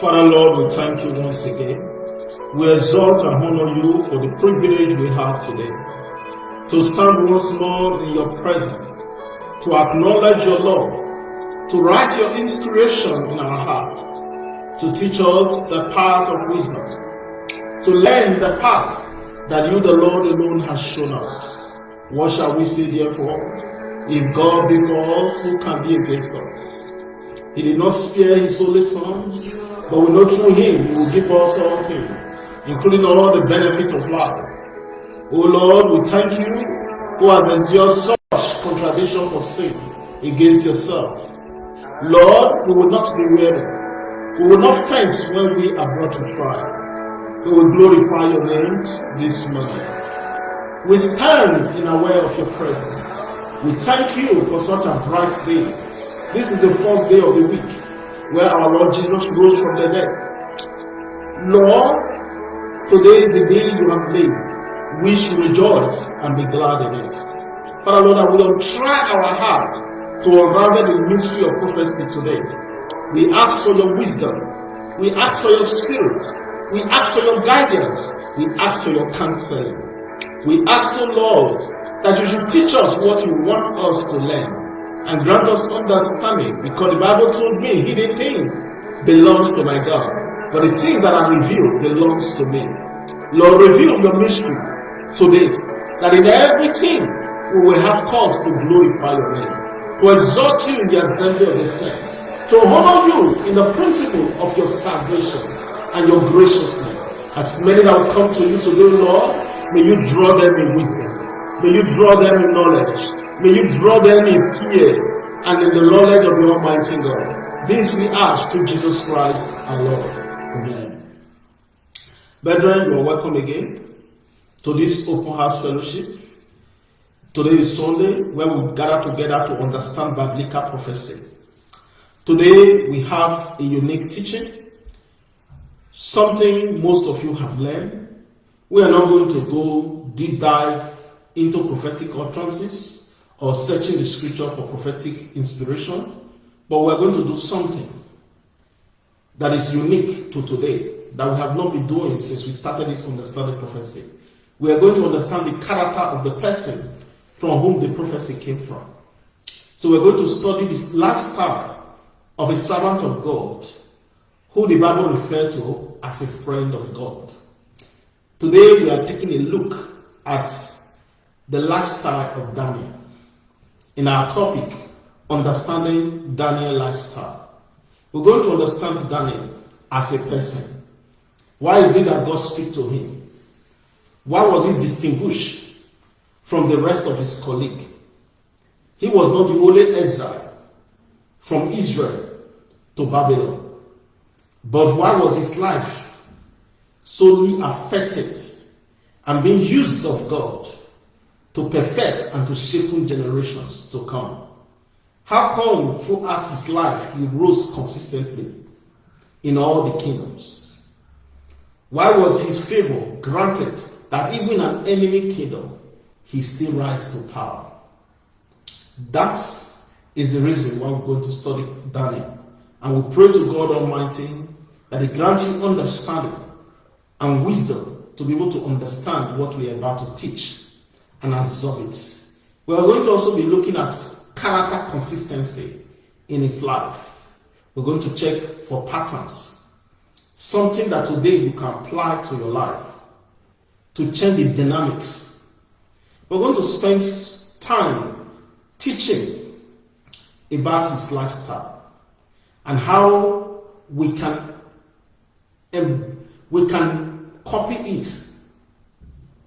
Father Lord, we thank you once again. We exalt and honor you for the privilege we have today to stand once more in your presence, to acknowledge your love, to write your inspiration in our hearts, to teach us the path of wisdom, to learn the path that you, the Lord alone, has shown us. What shall we say therefore? If God be for us, who can be against us? He did not spare his only son, but we know through him he will give us all things, including oh all the benefit of life. O Lord, we thank you who has endured such contradiction for sin against yourself. Lord, we will not be weary. We will not faint when we are brought to trial. We will glorify your name this morning. We stand in aware of your presence. We thank you for such a bright day. This is the first day of the week where our Lord Jesus rose from the dead. Lord, today is the day you have made. We should rejoice and be glad in it. Father Lord, I will try our hearts to unravel the mystery of prophecy today. We ask for your wisdom. We ask for your spirit. We ask for your guidance. We ask for your counseling. We ask, O Lord, that you should teach us what you want us to learn and grant us understanding because the Bible told me hidden things belongs to my God, but the things that are revealed belongs to me. Lord, reveal your mystery today that in everything we will have cause to glorify your name, to exalt you in the assembly of the saints, to honor you in the principle of your salvation and your graciousness. As many that will come to you today, Lord, may you draw them in wisdom. May you draw them in knowledge. May you draw them in fear and in the knowledge of the Almighty God. This we ask through Jesus Christ our Lord. Amen. Brethren, you are welcome again to this open house fellowship. Today is Sunday where we gather together to understand biblical prophecy. Today we have a unique teaching, something most of you have learned. We are not going to go deep dive into prophetic utterances or searching the scripture for prophetic inspiration, but we're going to do something that is unique to today that we have not been doing since we started this understanding prophecy. We are going to understand the character of the person from whom the prophecy came from. So we're going to study this lifestyle of a servant of God who the Bible referred to as a friend of God. Today we are taking a look at the lifestyle of Daniel. In our topic, understanding Daniel lifestyle. We're going to understand Daniel as a person. Why is it that God speak to him? Why was he distinguished from the rest of his colleague? He was not the only exile from Israel to Babylon. But why was his life solely affected and being used of God to perfect and to shape generations to come? How come throughout his life he rose consistently in all the kingdoms? Why was his favor granted that even an enemy kingdom he still rise to power? That is the reason why we're going to study Daniel. And we pray to God Almighty that He grant you understanding and wisdom to be able to understand what we are about to teach and absorb it. We are going to also be looking at character consistency in his life. We're going to check for patterns, something that today you can apply to your life to change the dynamics. We're going to spend time teaching about his lifestyle and how we can we can copy it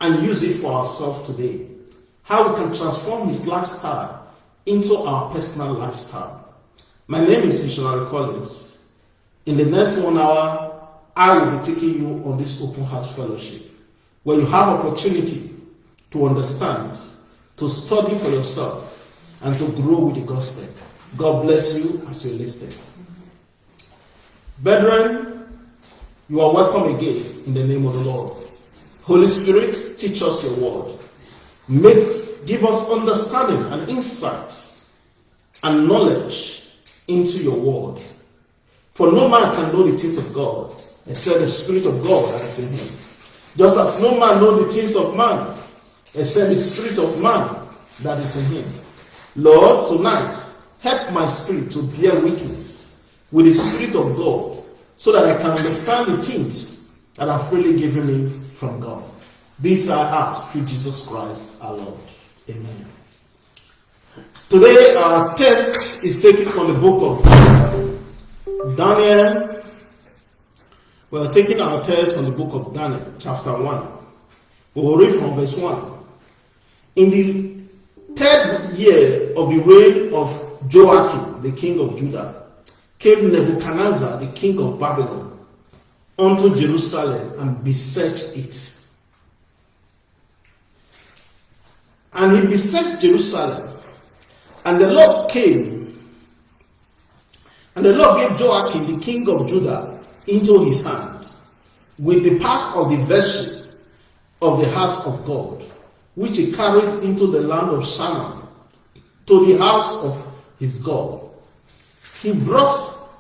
and use it for ourselves today. How we can transform his lifestyle into our personal lifestyle. My name is Missionary Collins. In the next one hour, I will be taking you on this open house fellowship where you have opportunity to understand, to study for yourself, and to grow with the gospel. God bless you as you listen. Brethren, you are welcome again in the name of the Lord. Holy Spirit, teach us your word. Make, give us understanding and insights and knowledge into your word. For no man can know the things of God except the Spirit of God that is in him. Just as no man know the things of man except the Spirit of man that is in him. Lord, tonight, help my spirit to bear witness with the Spirit of God so that I can understand the things that are freely given me from God. These I ask through Jesus Christ our Lord. Amen. Today our text is taken from the book of Daniel. We are taking our text from the book of Daniel, chapter 1. We will read from verse 1. In the third year of the reign of Joachim, the king of Judah, came Nebuchadnezzar, the king of Babylon, unto Jerusalem and besieged it. And he besieged Jerusalem. And the Lord came, and the Lord gave Joachim, the king of Judah, into his hand, with the part of the vessel of the house of God which he carried into the land of Shinar, to the house of his God. He brought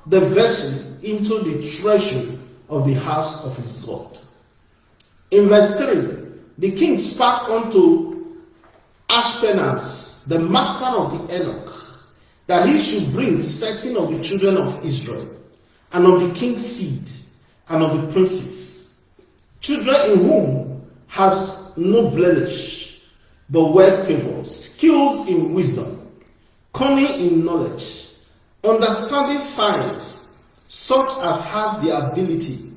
the vessel into the treasury of the house of his God. In verse 3, the king spoke unto Ashpenaz, the master of the eunuch, that he should bring certain of the children of Israel, and of the king's seed, and of the princes, children in whom has no blemish, but well favored, skills in wisdom, cunning in knowledge, understanding science, such as has the ability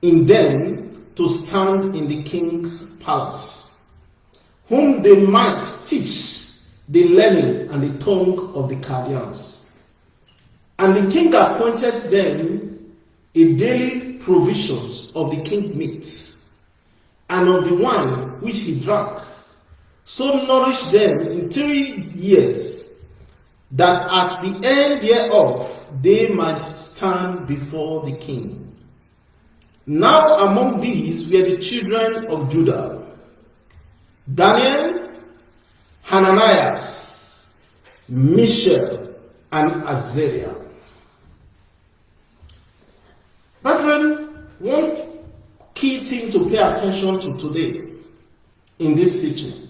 in them to stand in the king's palace, whom they might teach the learning and the tongue of the Chaldeans. And the king appointed them a daily provisions of the king meats and of the wine which he drank so nourished them in three years, that at the end thereof they might stand before the king. Now among these were the children of Judah Daniel, Hananias, Mishael, and Azariah. Brethren, one key thing to pay attention to today in this teaching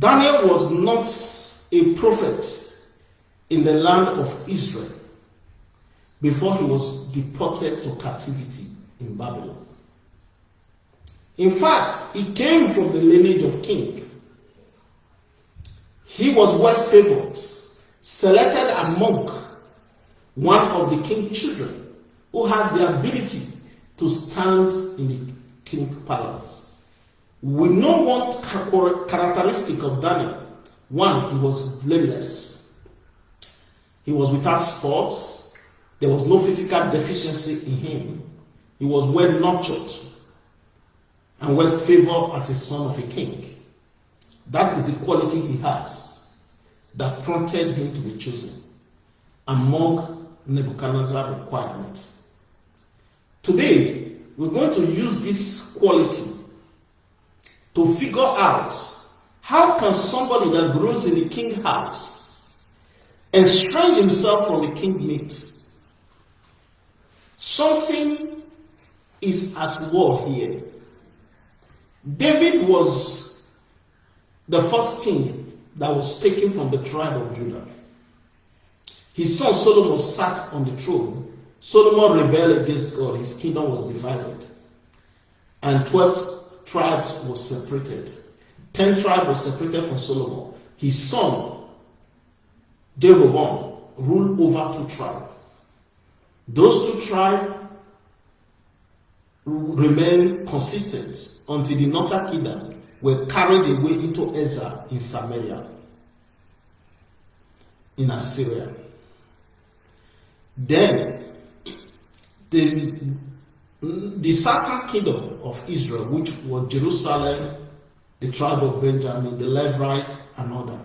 Daniel was not a prophet in the land of Israel before he was deported to captivity in Babylon. In fact, he came from the lineage of king. He was well favored, selected among one of the king's children who has the ability to stand in the king's palace. We know one characteristic of Daniel. One, he was blameless. He was without faults. There was no physical deficiency in him. He was well nurtured and well favored as a son of a king. That is the quality he has that prompted him to be chosen among Nebuchadnezzar's requirements. Today, we're going to use this quality to figure out how can somebody that grows in the king house estrange himself from the king meat? Something is at war here. David was the first king that was taken from the tribe of Judah. His son Solomon sat on the throne. Solomon rebelled against God. His kingdom was divided. And 12 tribes were separated. Ten tribes were separated from Solomon. His son, Jeroboam, ruled over two tribes. Those two tribes remained consistent until the northern kingdom were carried away into exile in Samaria, in Assyria. Then the the southern kingdom of Israel, which was Jerusalem, the tribe of Benjamin, the Levites, and other,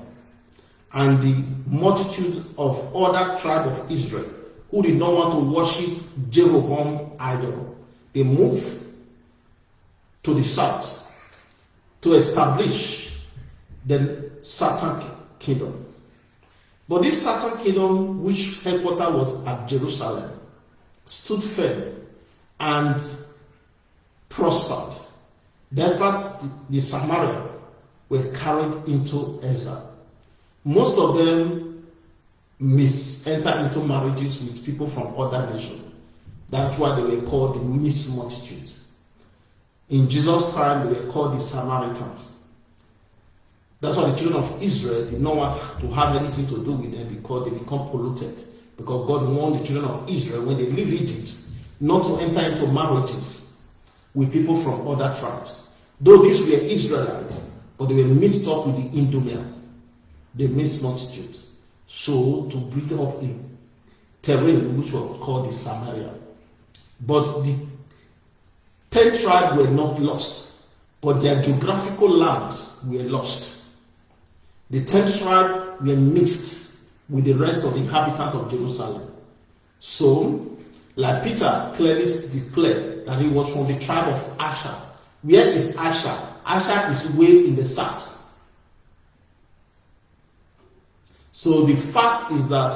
and the multitude of other tribe of Israel who did not want to worship Jeroboam idol, they moved to the south to establish the southern kingdom. But this southern kingdom, which headquarters was at Jerusalem, stood firm and prospered, despite the, the Samaria were carried into exile. Most of them mis enter into marriages with people from other nations. That's why they were called the mixed multitude. In Jesus' time, they were called the Samaritans. That's why the children of Israel did not want to have anything to do with them because they become polluted. Because God warned the children of Israel when they leave Egypt not to enter into marriages with people from other tribes. Though these were Israelites, but they were mixed up with the Idumea, the mixed multitude. So to build up a terrain which was called the Samaria. But the ten tribes were not lost, but their geographical land were lost. The ten tribes were mixed with the rest of the inhabitants of Jerusalem. So, like Peter clearly declared that he was from the tribe of Asher. Where is Asher? Asher is way in the south. So the fact is that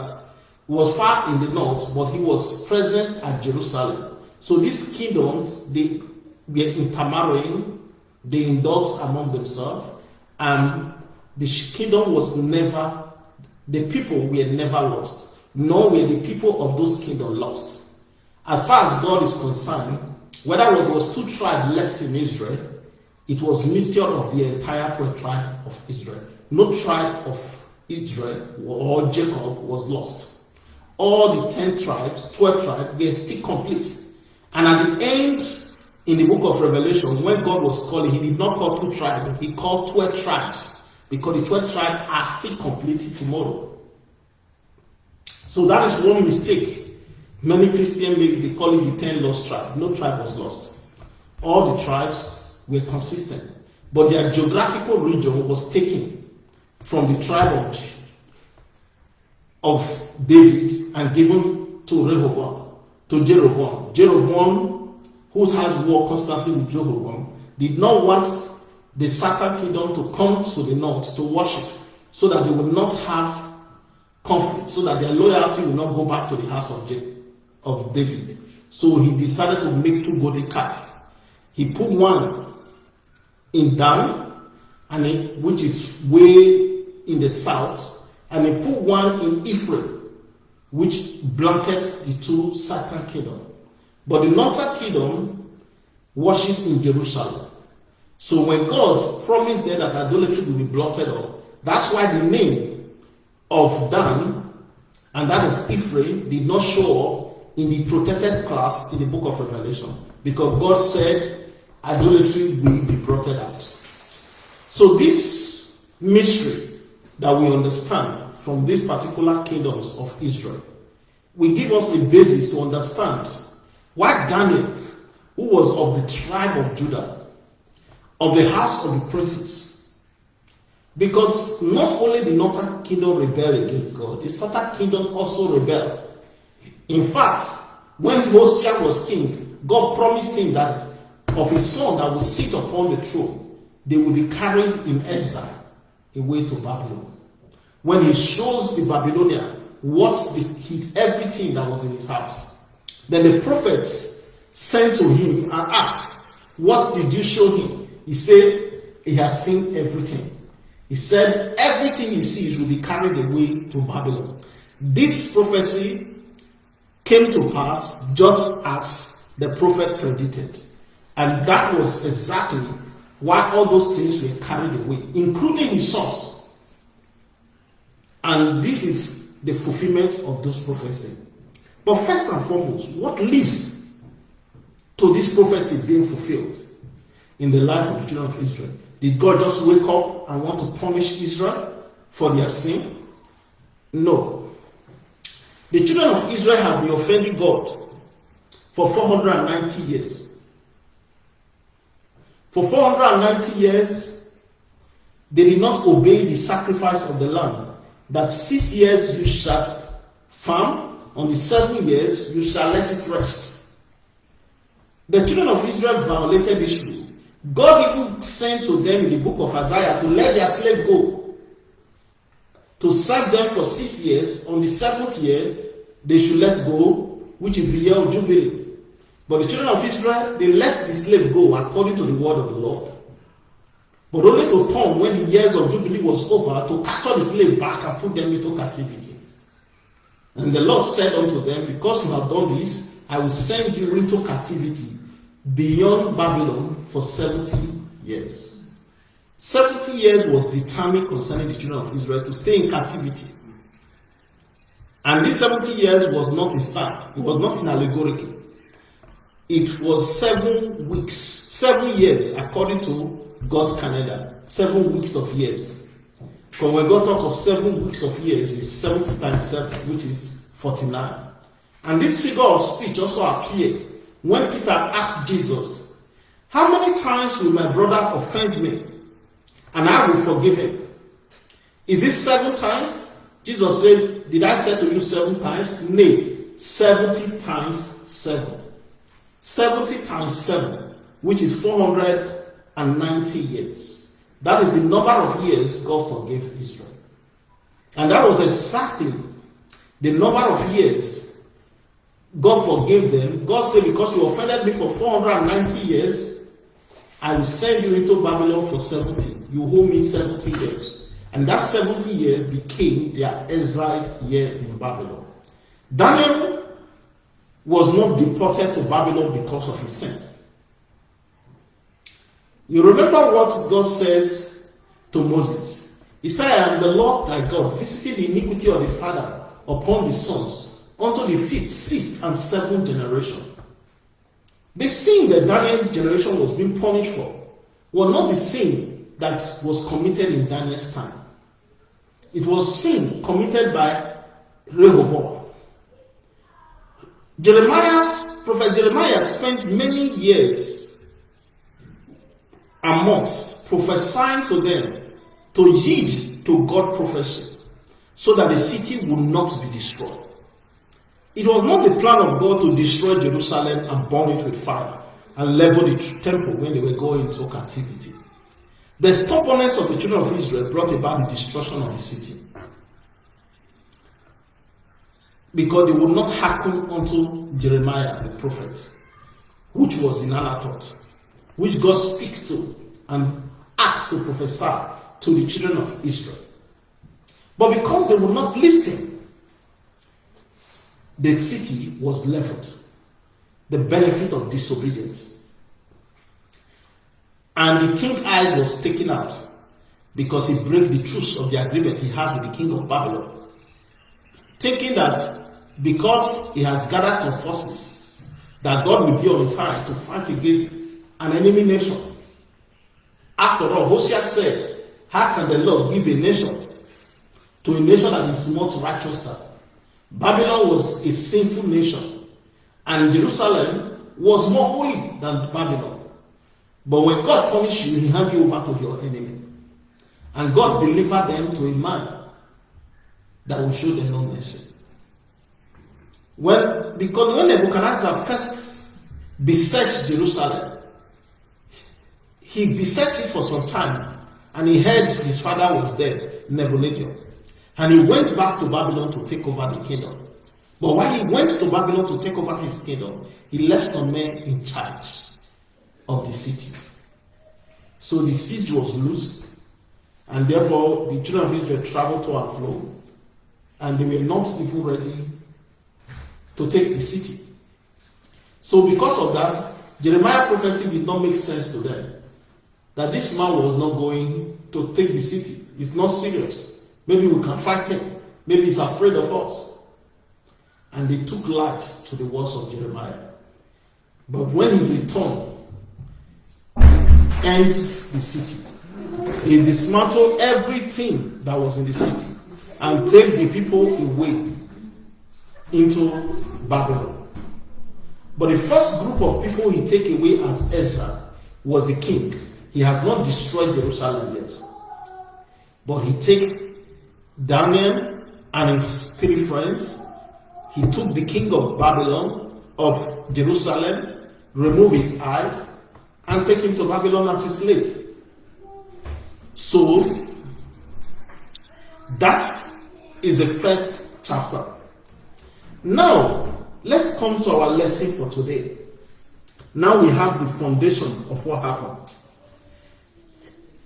he was far in the north, but he was present at Jerusalem. So these kingdoms, they were intermarrying, they indulged among themselves, and the kingdom was never, the people were never lost, nor were the people of those kingdoms lost. As far as God is concerned, whether there was two tribes left in Israel, it was mixture of the entire tribe of Israel. No tribe of Israel or Jacob was lost. All the 10 tribes, 12 tribes, were still complete. And at the end, in the book of Revelation, when God was calling, he did not call two tribes, he called 12 tribes because the 12 tribes are still completed tomorrow. So that is one mistake many Christians make. They call it the 10 lost tribe. No tribe was lost. All the tribes were consistent, but their geographical region was taken from the tribe of, of David and given to Rehoboam, to Jeroboam. Jeroboam, who has war constantly with Jeroboam, did not want the southern kingdom to come to the north to worship so that they will not have conflict, so that their loyalty will not go back to the house of, J- of David. So he decided to make two golden calves. He put one in Dan, and he, which is way in the south, and he put one in Ephraim, which blankets the two southern kingdom. But the northern kingdom worship in Jerusalem. So when God promised them that idolatry will be blotted out, that's why the name of Dan and that of Ephraim did not show up in the protected class in the book of Revelation because God said idolatry will be blotted out. So this mystery that we understand from these particular kingdoms of Israel will give us a basis to understand why Daniel, who was of the tribe of Judah, of the house of the princes. Because not only the northern kingdom rebelled against God, the southern kingdom also rebelled. In fact, when Hosea was king, God promised him that of his son that would sit upon the throne, they will be carried in exile away to Babylon. When he shows the Babylonian what's the, his everything that was in his house, then the prophets sent to him and asked, What did you show him? He said he has seen everything. He said everything he sees will be carried away to Babylon. This prophecy came to pass just as the prophet predicted. And that was exactly why all those things were carried away, including his sons. And this is the fulfillment of those prophecies. But first and foremost, what leads to this prophecy being fulfilled? in the life of the children of Israel? Did God just wake up and want to punish Israel for their sin? No. The children of Israel have been offending God for 490 years. For 490 years, they did not obey the sacrifice of the lamb. That six years you shall farm, on the seven years you shall let it rest. The children of Israel violated this rule. God even sent to them in the book of Isaiah to let their slave go. to serve them for six years. On the seventh year, they should let go, which is the year of Jubilee. But the children of Israel, they let the slave go according to the word of the Lord. But only to come when the years of Jubilee was over to capture the slave back and put them into captivity. And the Lord said unto them, Because you have done this, I will send you into captivity beyond Babylon for 70 years. 70 years was determined concerning the children of Israel to stay in captivity. And this 70 years was not in style, it was not in allegorical. It was seven weeks, seven years according to God's calendar, seven weeks of years. When God talk of seven weeks of years, it's 70 times 7, which is 49. And this figure of speech also appeared when Peter asked Jesus, How many times will my brother offend me? And I will forgive him. Is it seven times? Jesus said, Did I say to you seven times? Nay, 70 times seven. 70 times 7, which is 490 years. That is the number of years God forgave Israel. And that was exactly the number of years God forgave them. God said, Because you offended me for 490 years, I will send you into Babylon for 70. You owe me 70 years. And that 70 years became their exile year in Babylon. Daniel was not deported to Babylon because of his sin. You remember what God says to Moses? He said, I am the Lord thy God, visiting the iniquity of the father upon the sons, unto the fifth, sixth, and seventh generation. The sin that Daniel's generation was being punished for was not the sin that was committed in Daniel's time. It was sin committed by Rehoboam. Jeremiah's prophet Jeremiah spent many years months prophesying to them to yield to God prophecy so that the city would not be destroyed. It was not the plan of God to destroy Jerusalem and burn it with fire and level the temple when they were going into captivity. The stubbornness of the children of Israel brought about the destruction of the city. Because they would not hearken unto Jeremiah the prophet, which was in Anathoth, which God speaks to and asks to prophesy to the children of Israel. But because they would not listen, the city was leveled. The benefit of disobedience. And the king eyes was taken out because he broke the truth of the agreement he has with the king of Babylon. Thinking that because he has gathered some forces that God will be on his side to fight against an enemy nation. After all, Hosea said, How can the Lord give a nation to a nation that is not righteous than? Babylon was a sinful nation, and Jerusalem was more holy than Babylon. But when God punished you, He handed you over to your enemy. And God delivered them to a man that will show them no mercy. When because when Nebuchadnezzar first besieged Jerusalem, he besieged it for some time, and he heard his father was dead, Nebuchadnezzar, and he went back to Babylon to take over the kingdom. But while he went to Babylon to take over his kingdom, he left some men in charge of the city. So the siege was loose, and therefore the children of Israel traveled to and fro, and they were not even ready to take the city. So, because of that, Jeremiah prophecy did not make sense to them. That this man was not going to take the city. It's not serious. Maybe we can fight him. Maybe he's afraid of us. And they took light to the words of Jeremiah. But when he returned, and the city. He dismantled everything that was in the city and take the people away into Babylon. But the first group of people he take away as Ezra was the king. He has not destroyed Jerusalem yet. But he takes Daniel and his three friends. He took the king of Babylon, of Jerusalem, remove his eyes, and take him to Babylon as a slave. So, that's the first chapter. Now, let's come to our lesson for today. Now we have the foundation of what happened.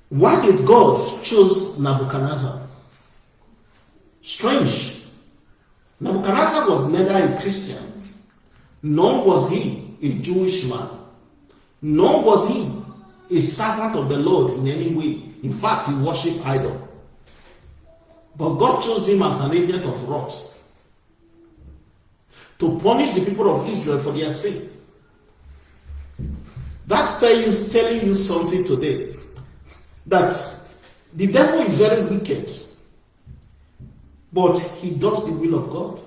Why did God choose Nebuchadnezzar? Strange. Nebuchadnezzar was neither a Christian, nor was he a Jewish man, nor was he a servant of the Lord in any way. In fact, he worshipped idol. But God chose him as an agent of wrath to punish the people of Israel for their sin. That's telling you, telling you something today. That the devil is very wicked, but he does the will of God.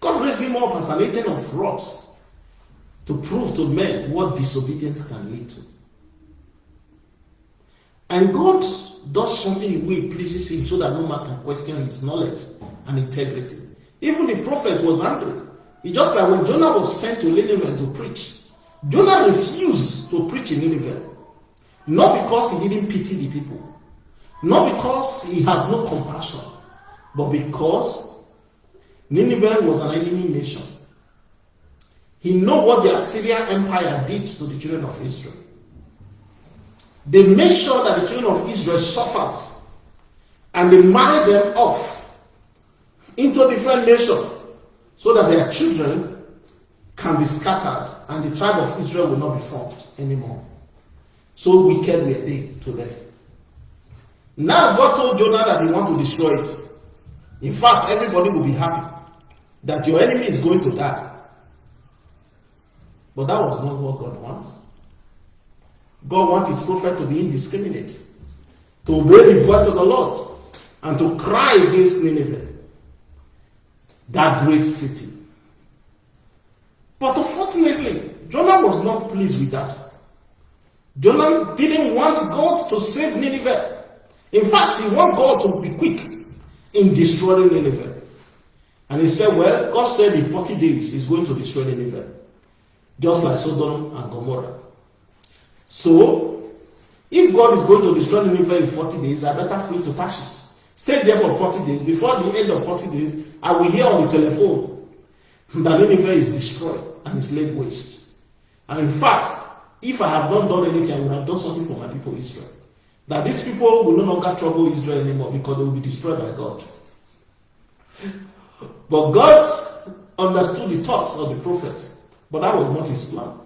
God raised him up as an agent of wrath to prove to men what disobedience can lead to. And God does something in way pleases him so that no man can question his knowledge and integrity. Even the prophet was angry. It's just like when Jonah was sent to Nineveh to preach. Jonah refused to preach in Nineveh. Not because he didn't pity the people, not because he had no compassion, but because Nineveh was an enemy nation. He knew what the Assyrian Empire did to the children of Israel. They made sure that the children of Israel suffered and they married them off into different nations so that their children can be scattered and the tribe of Israel will not be formed anymore. So wicked were they to them. Now God told Jonah that he want to destroy it. In fact, everybody will be happy that your enemy is going to die. But that was not what God wants. God wants his prophet to be indiscriminate, to obey the voice of the Lord, and to cry against Nineveh, that great city. But unfortunately, Jonah was not pleased with that. Jonah didn't want God to save Nineveh. In fact, he wanted God to be quick in destroying Nineveh. And he said, Well, God said in 40 days he's going to destroy Nineveh, just like Sodom and Gomorrah. So, if God is going to destroy Nineveh in 40 days, I better flee to Tarshish. Stay there for 40 days. Before the end of 40 days, I will hear on the telephone that Nineveh is destroyed and is laid waste. And in fact, if I have not done anything, I would have done something for my people Israel. That these people will no longer trouble Israel anymore because they will be destroyed by God. But God understood the thoughts of the prophet, but that was not his plan.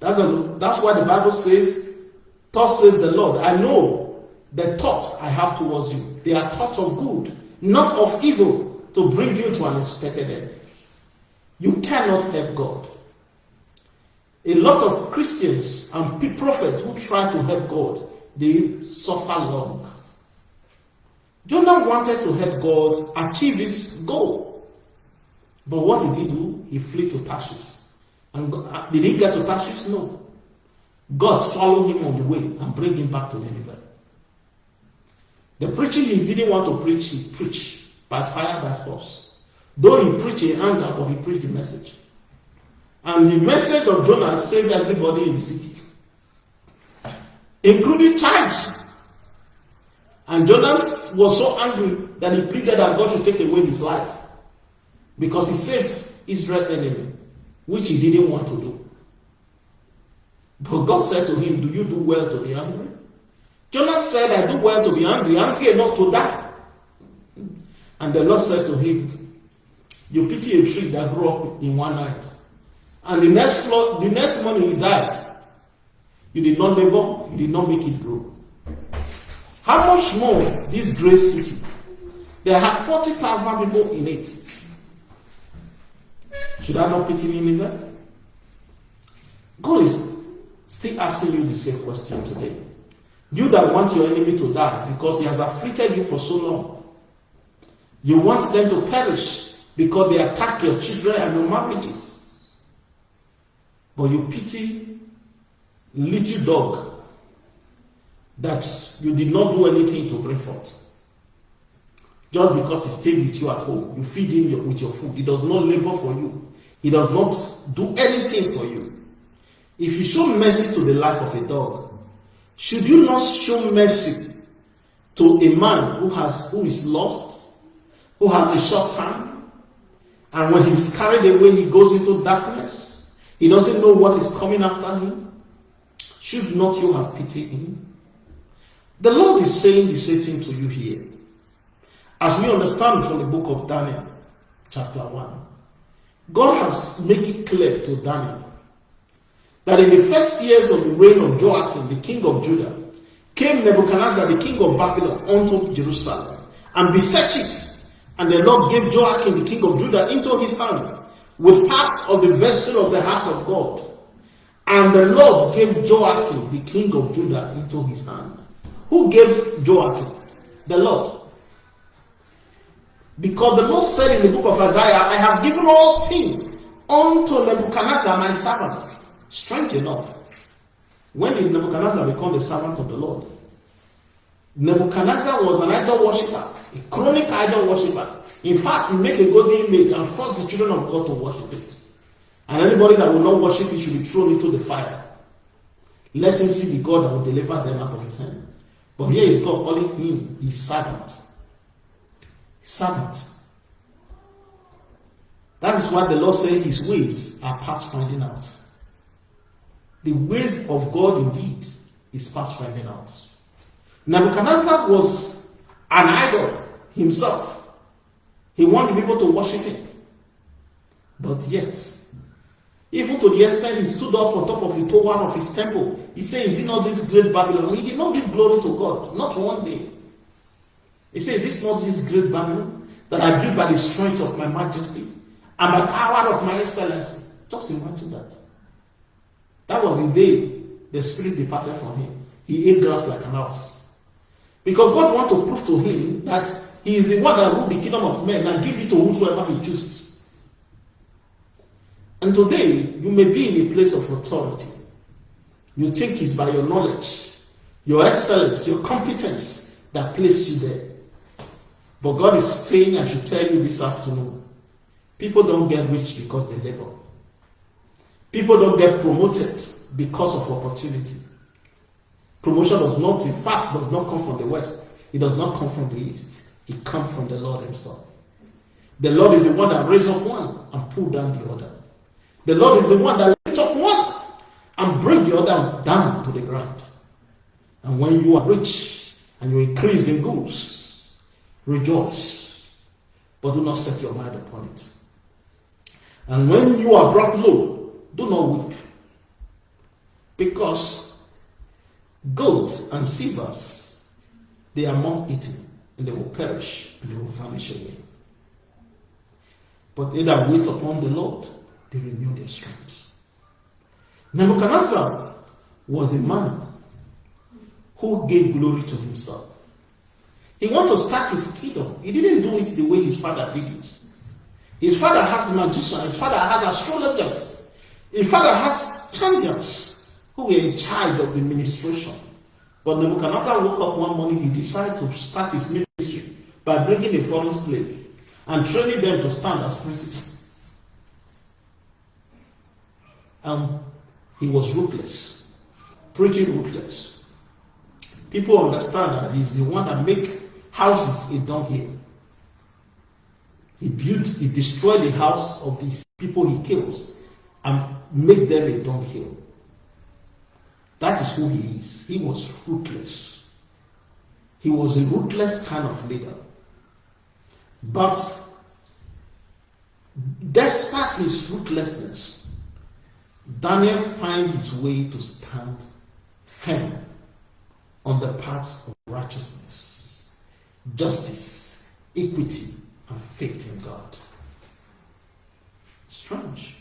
That's why the Bible says, Thus says the Lord, I know the thoughts I have towards you. They are thoughts of good, not of evil, to bring you to an expected end. You cannot help God. A lot of Christians and prophets who try to help God, they suffer long. Jonah wanted to help God achieve his goal. But what did he do? He fled to Tarshish. And uh, did he get to Tarshish? No. God swallowed him on the way and bring him back to Nineveh. The preaching he didn't want to preach, he preached by fire, by force. Though he preached in anger, but he preached the message. And the message of Jonah saved everybody in the city, including child. And Jonah was so angry that he pleaded that God should take away his life because he saved Israel enemy, which he didn't want to do. But God said to him, Do you do well to be angry? Jonah said, I do well to be angry, angry enough to die. And the Lord said to him, You pity a tree that grew up in one night. And the next the next morning he dies. You did not labor, you did not make it grow. How much more this great city? There are 40,000 people in it. Should I not pity Nineveh? God is still asking you the same question today. You that want your enemy to die because he has afflicted you for so long. You want them to perish because they attack your children and your marriages. But you pity little dog that you did not do anything to bring forth. Just because he stayed with you at home, you feed him with your food. He does not labor for you. He does not do anything for you. If you show mercy to the life of a dog, should you not show mercy to a man who has who is lost, who has a short time, and when he's carried away, he goes into darkness. He doesn't know what is coming after him. Should not you have pity him? The Lord is saying the same thing to you here. As we understand from the book of Daniel, chapter 1, God has made it clear to Daniel that in the first years of the reign of Joachim, the king of Judah, came Nebuchadnezzar, the king of Babylon, unto Jerusalem and beset it. And the Lord gave Joachim, the king of Judah, into his hand with parts of the vessel of the house of God. And the Lord gave Joachim, the king of Judah, into his hand. Who gave Joachim? The Lord. Because the Lord said in the book of Isaiah, I have given all things unto Nebuchadnezzar, my servant. Strange enough, when did Nebuchadnezzar become the servant of the Lord? Nebuchadnezzar was an idol worshiper, a chronic idol worshiper. In fact, he made a golden image and forced the children of God to worship it. And anybody that will not worship it should be thrown into the fire. Let him see the God that will deliver them out of his hand. But here is God calling him his servant. Servant. That is why the Lord said his ways are past finding out. The ways of God indeed is past finding out. Nebuchadnezzar was an idol himself. He wanted people to worship him. But yet, even to the extent he stood up on top of the tower of his temple, he said, Is it not this great Babylon? He did not give glory to God, not one day. He said, Is this not this great Babylon that I built by the strength of my majesty and by power of my excellency? Just imagine that. Was the day the spirit departed from him. He ate grass like an ox. Because God want to prove to him that he is the one that rule the kingdom of men and give it to whosoever he chooses. And today, you may be in a place of authority. You think it's by your knowledge, your excellence, your competence that place you there. But God is saying, I should tell you this afternoon people don't get rich because they labor. People don't get promoted because of opportunity. Promotion does not, in fact, does not come from the west. It does not come from the east. It comes from the Lord Himself. The Lord is the one that raises up one and pull down the other. The Lord is the one that lifts up one and brings the other down to the ground. And when you are rich and you increase in goods, rejoice, but do not set your mind upon it. And when you are brought low, do not weep. Because golds and silvers, they are not eaten, and they will perish, and they will vanish away. But they that wait upon the Lord, they renew their strength. Nebuchadnezzar was a man who gave glory to himself. He wanted to start his kingdom. He didn't do it the way his father did it. His father has magicians, his father has astrologers. Fact, I had champions who were in charge of the administration. But Nebuchadnezzar woke up one morning, he decided to start his ministry by bringing a foreign slave and training them to stand as princes. And he was ruthless, pretty ruthless. People understand that he's the one that make houses a dunghill. He built, he destroyed the house of these people he kills and make them a dunghill. That is who he is. He was ruthless. He was a ruthless kind of leader. But despite his ruthlessness, Daniel finds his way to stand firm on the path of righteousness, justice, equity, and faith in God. Strange.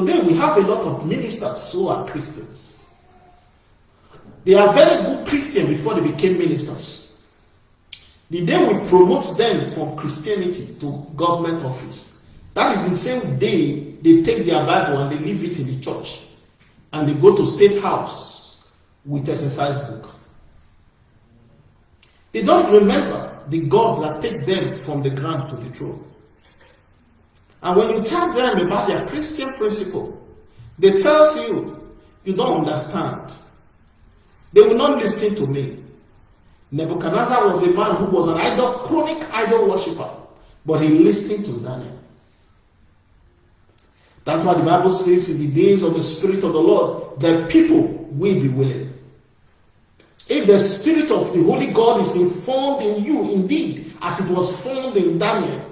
Today we have a lot of ministers who are Christians. They are very good Christians before they became ministers. The day we promote them from Christianity to government office, that is the same day they take their Bible and they leave it in the church and they go to state house with exercise book. They don't remember the God that take them from the ground to the throne. And when you tell them about their Christian principle, they tell you you don't understand. They will not listen to me. Nebuchadnezzar was a man who was an idol, chronic idol worshipper, but he listened to Daniel. That's why the Bible says in the days of the Spirit of the Lord, the people will be willing. If the Spirit of the Holy God is informed in you, indeed, as it was formed in Daniel,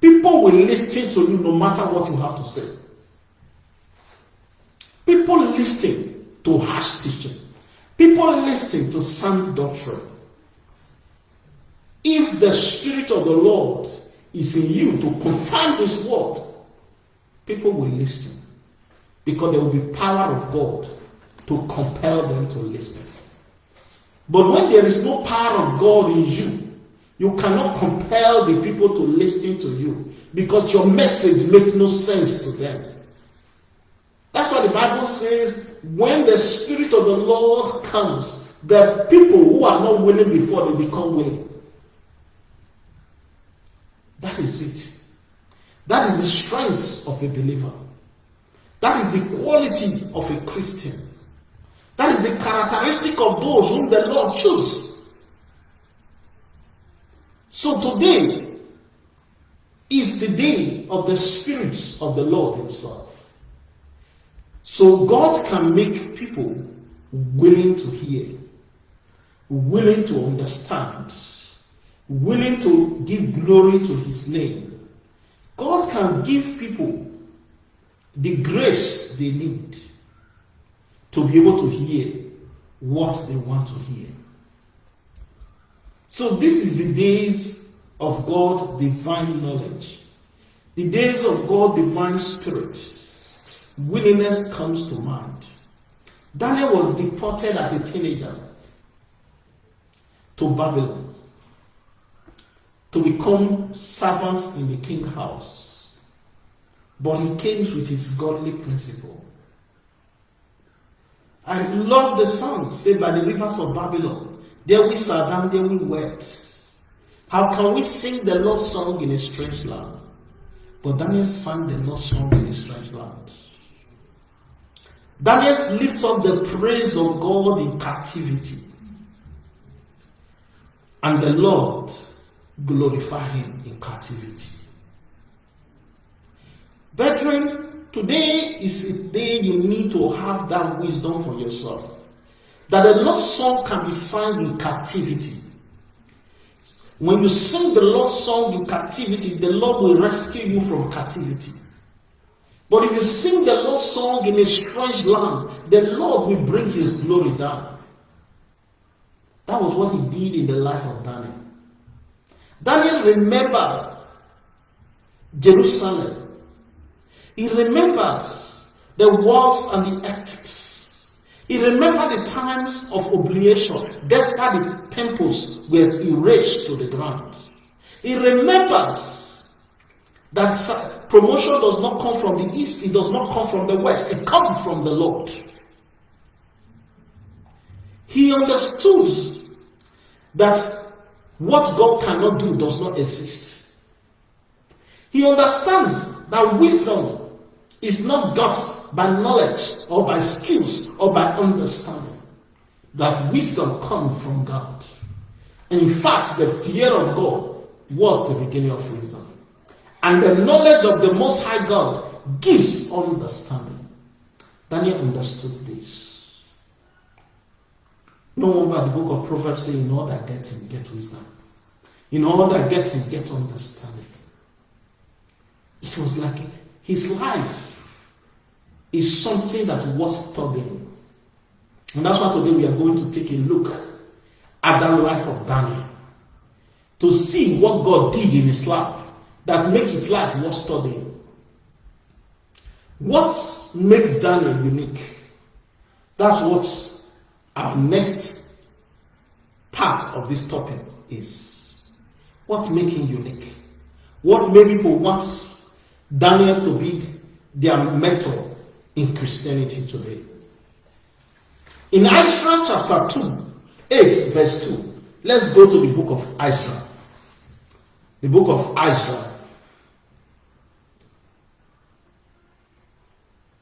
people will listen to you no matter what you have to say. People listen to harsh teaching. People listen to sound doctrine. If the Spirit of the Lord is in you to confirm this word, people will listen because there will be power of God to compel them to listen. But when there is no power of God in you, you cannot compel the people to listen to you because your message makes no sense to them. That's why the Bible says when the Spirit of the Lord comes, the people who are not willing before they become willing. That is it. That is the strength of a believer. That is the quality of a Christian. That is the characteristic of those whom the Lord chose. So today is the day of the Spirit of the Lord Himself. So God can make people willing to hear, willing to understand, willing to give glory to his name. God can give people the grace they need to be able to hear what they want to hear. So, this is the days of God's divine knowledge, the days of God's divine spirit. Willingness comes to mind. Daniel was deported as a teenager to Babylon to become servants in the king house. But he came with his godly principle. I love the song said by the rivers of Babylon. There we sat down, there we wept. How can we sing the Lord's song in a strange land? But Daniel sang the Lord's song in a strange land. Daniel lifted up the praise of God in captivity. And the Lord glorified him in captivity. Brethren, today is a day you need to have that wisdom for yourself. That the Lord's song can be sung in captivity. When you sing the Lord's song in captivity, the Lord will rescue you from captivity. But if you sing the Lord's song in a strange land, the Lord will bring his glory down. That was what he did in the life of Daniel. Daniel remembered Jerusalem. He remembers the walls and the ethics. He remembered the times of oblation, despite the temples were erased to the ground. He remembers that promotion does not come from the east, it does not come from the west, it comes from the Lord. He understood that what God cannot do does not exist. He understands that wisdom is not got by knowledge or by skills or by understanding. That wisdom comes from God. In fact, the fear of God was the beginning of wisdom. And the knowledge of the Most High God gives understanding. Daniel understood this. No wonder the book of Proverbs says, in all that getting, get wisdom. In all that getting, get understanding. It was like his life is something that was studying. And that's why today we are going to take a look at that life of Daniel. To see what God did in his life that make his life worth studying. What makes Daniel unique? That's what our next part of this topic is what makes him unique? What made people want Daniel to be their mentor in Christianity today? In Ezra chapter 2, 8, verse 2, let's go to the book of Ezra. The book of Ezra.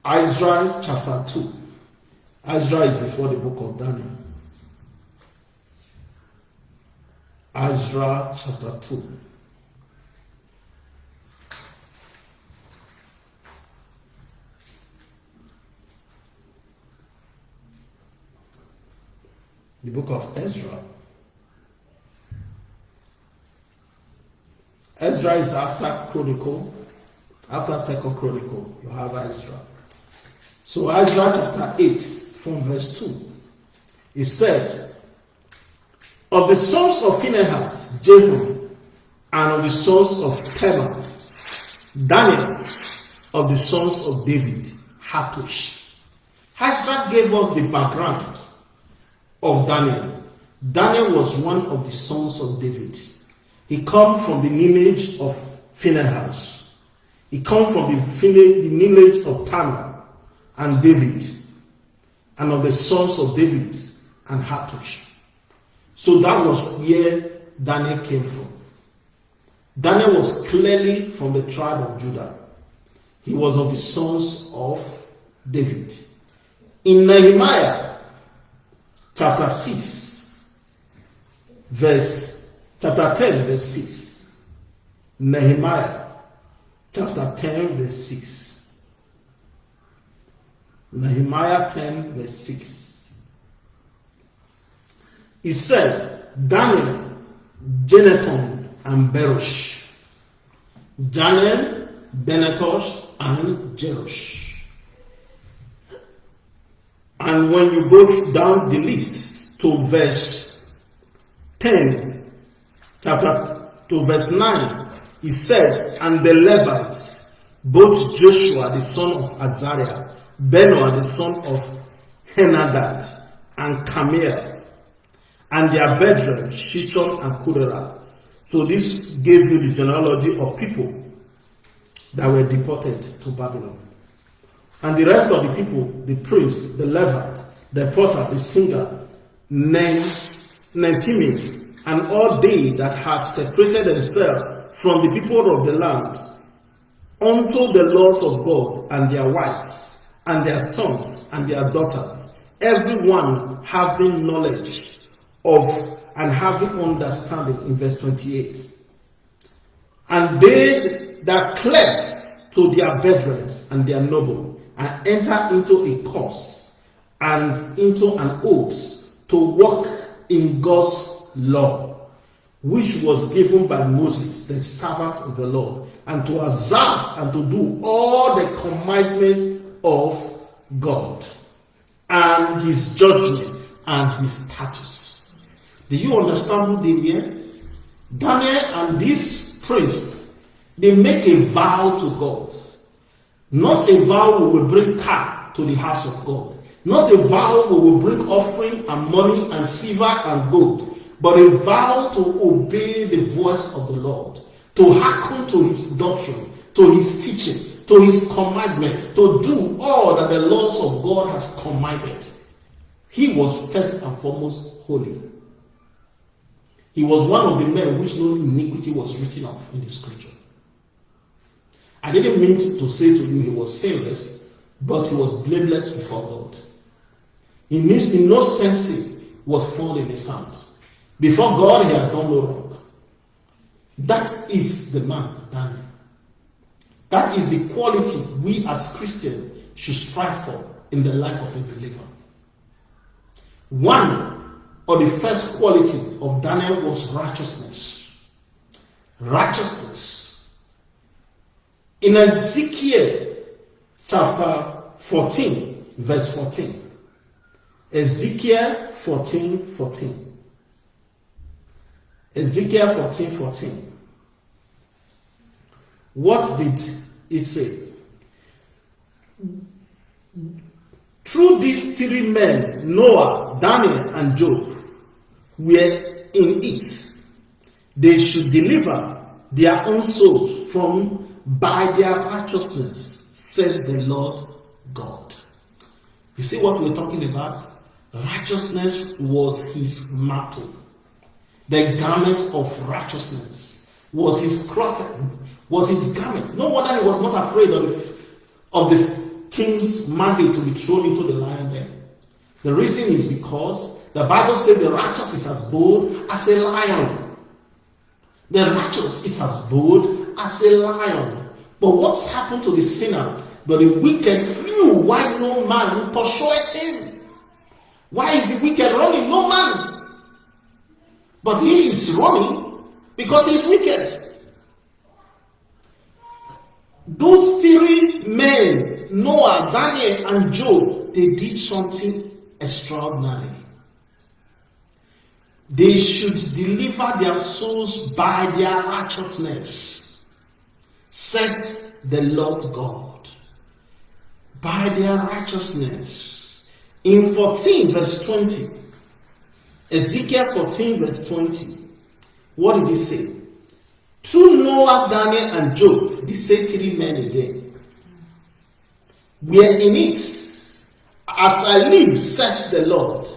Ezra chapter 2. Ezra is before the book of Daniel. Ezra chapter 2. The book of Ezra. Ezra is after Chronicle, after Second Chronicle, you have Ezra. So Ezra chapter 8 from verse 2. He said, Of the sons of Phinehas, Jehu, and of the sons of Tema, Daniel, of the sons of David, Hattush. Ezra gave us the background of Daniel. Daniel was one of the sons of David. He come from the lineage of Phinehas. He come from the, lineage of Tamar and David, and of the sons of David and Hattush. So that was where Daniel came from. Daniel was clearly from the tribe of Judah. He was of the sons of David. In Nehemiah chapter 6, verse chapter 10, verse 6. Nehemiah chapter 10, verse 6. Nehemiah 10, verse 6. He said, Daniel, Jeneton, and Berosh. Daniel, Benetosh, and Jerosh. And when you go down the list to verse 10, chapter 2, verse 9, he says, And the Levites, both Joshua the son of Azariah, Beno the son of Henadad, and Camille, and their brethren, Shishon and Kudera. So this gave you the genealogy of people that were deported to Babylon. And the rest of the people, the priest, the Levite, the porter, the singer, men, Nethinim, and all they that had separated themselves from the people of the land unto the laws of God and their wives and their sons and their daughters, everyone having knowledge of and having understanding in verse 28. And they that cleave to their brethren and their noble and enter into a course and into an oath to walk in God's law, which was given by Moses, the servant of the Lord, and to observe and to do all the commandments of God, and his judgment and his status. Do you understand who did here? Daniel and this priest, they make a vow to God. Not a vow we will bring car to the house of God. Not a vow we will bring offering and money and silver and gold but a vow to obey the voice of the Lord, to hearken to his doctrine, to his teaching, to his commandment, to do all that the laws of God has commanded. He was first and foremost holy. He was one of the men which no iniquity was written of in the scripture. I didn't mean to say to you he was sinless, but he was blameless before God. In, in no sense was found in his hands. Before God, he has done no wrong. That is the man, Daniel. That is the quality we as Christians should strive for in the life of a believer. One of the first quality of Daniel was righteousness. Righteousness. In Ezekiel chapter 14, verse 14. Ezekiel 14, 14. Ezekiel 14 14. What did he say? Through these three men, Noah, Daniel, and Job, were in it. They should deliver their own souls from by their righteousness, says the Lord God. You see what we're talking about? Righteousness was his motto. The garment of righteousness was his cloth, was his garment. No wonder he was not afraid of of the king's mandate to be thrown into the lion den. The reason is because the Bible says the righteous is as bold as a lion. The righteous is as bold as a lion. But what's happened to the sinner? But the wicked flew while no man pursued him. Why is the wicked running? No man. But he is running because he's wicked. Those three men, Noah, Daniel, and Job, they did something extraordinary. They should deliver their souls by their righteousness, says the Lord God. By their righteousness. In 14, verse 20, Ezekiel 14, verse 20, what did he say? Through Noah, Daniel, and Job, they say three men again. We are in it. As I live, says the Lord,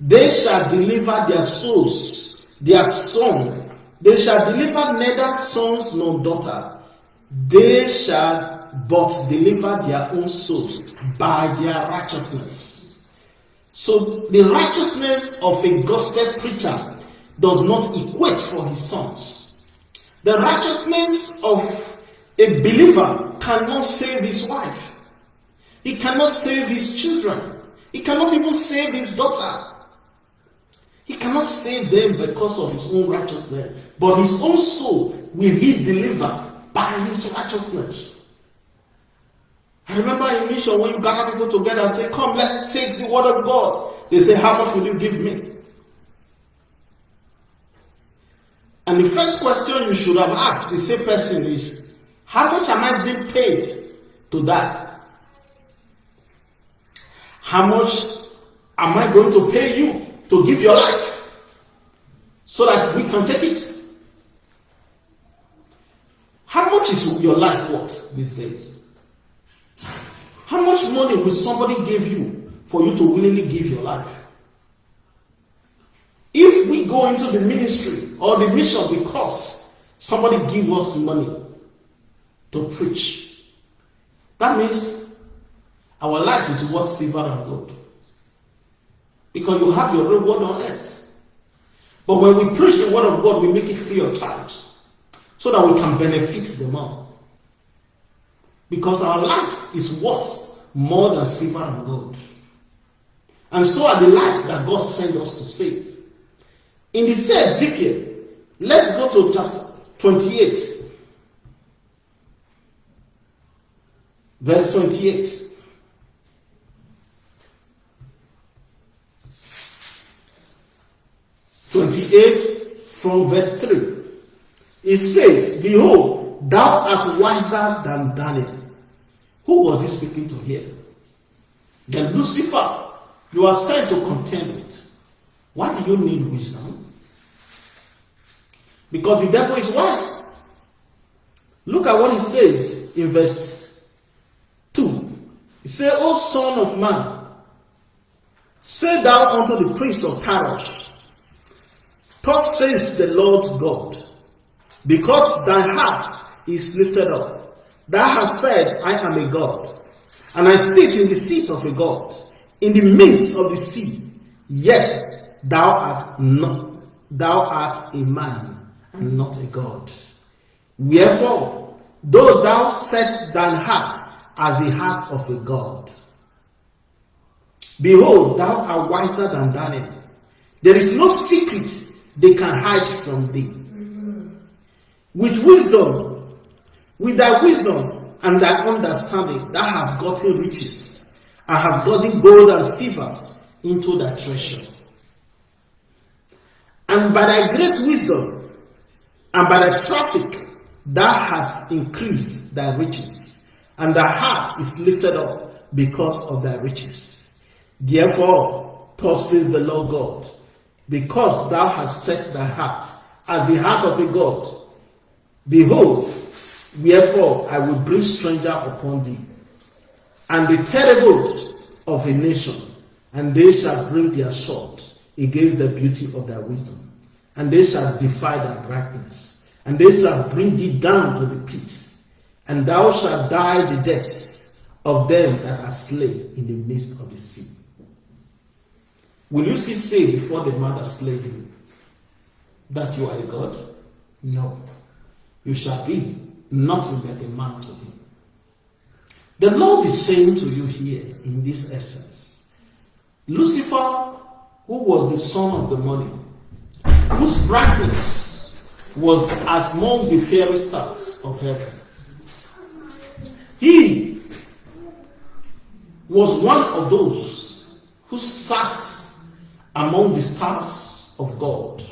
they shall deliver their souls, their son. They shall deliver neither sons nor daughter. They shall but deliver their own souls by their righteousness. So the righteousness of a gospel preacher does not equate for his sons. The righteousness of a believer cannot save his wife. He cannot save his children. He cannot even save his daughter. He cannot save them because of his own righteousness, but his own soul will he deliver by his righteousness. I remember in mission when you gather people together and say, Come, let's take the word of God. They say, How much will you give me? And the first question you should have asked the same person is, How much am I being paid to that? How much am I going to pay you to give your life so that we can take it. How much is your life worth these days? How much money will somebody give you for you to willingly give your life? If we go into the ministry or the mission because somebody give us money to preach, that means our life is worth silver and gold. Because you have your reward on earth. But when we preach the word of God, we make it free of charge. So that we can benefit them all. Because our life is worth more than silver and gold. And so are the life that God sent us to save. In the same Ezekiel, let's go to chapter 28. Verse 28. 28 from verse 3. It says, Behold, thou art wiser than Daniel. Who was he speaking to here? Then Lucifer, you are sent to contend with. Why do you need wisdom? Because the devil is wise. Look at what he says in verse 2. He says, O son of man, say thou unto the prince of Parosh, Thus says the Lord God, because thy heart is lifted up, thou hast said, I am a God, and I sit in the seat of a God, in the midst of the sea, yet thou art not, thou art a man, and not a God. Wherefore, though thou set thine heart as the heart of a God, behold, thou art wiser than Daniel. There is no secret they can hide from thee. With wisdom, with thy wisdom and thy understanding, thou hast gotten riches and hast gotten gold and silvers into thy treasure. And by thy great wisdom and by thy traffic, thou hast increased thy riches, and thy heart is lifted up because of thy riches. Therefore, thus says the Lord God, because thou hast set thy heart as the heart of a God. Behold, wherefore I will bring stranger upon thee, and the terribles of a nation, and they shall bring their sword against the beauty of thy wisdom, and they shall defy thy brightness, and they shall bring thee down to the pits, and thou shalt die the deaths of them that are slain in the midst of the sea. Will you still say before the mother slave you that you are a God? No, you shall be nothing but a man to him. The Lord is saying to you here in this essence Lucifer, who was the son of the morning, whose brightness was as among the fairy stars of heaven, he was one of those who sat among the stars of God,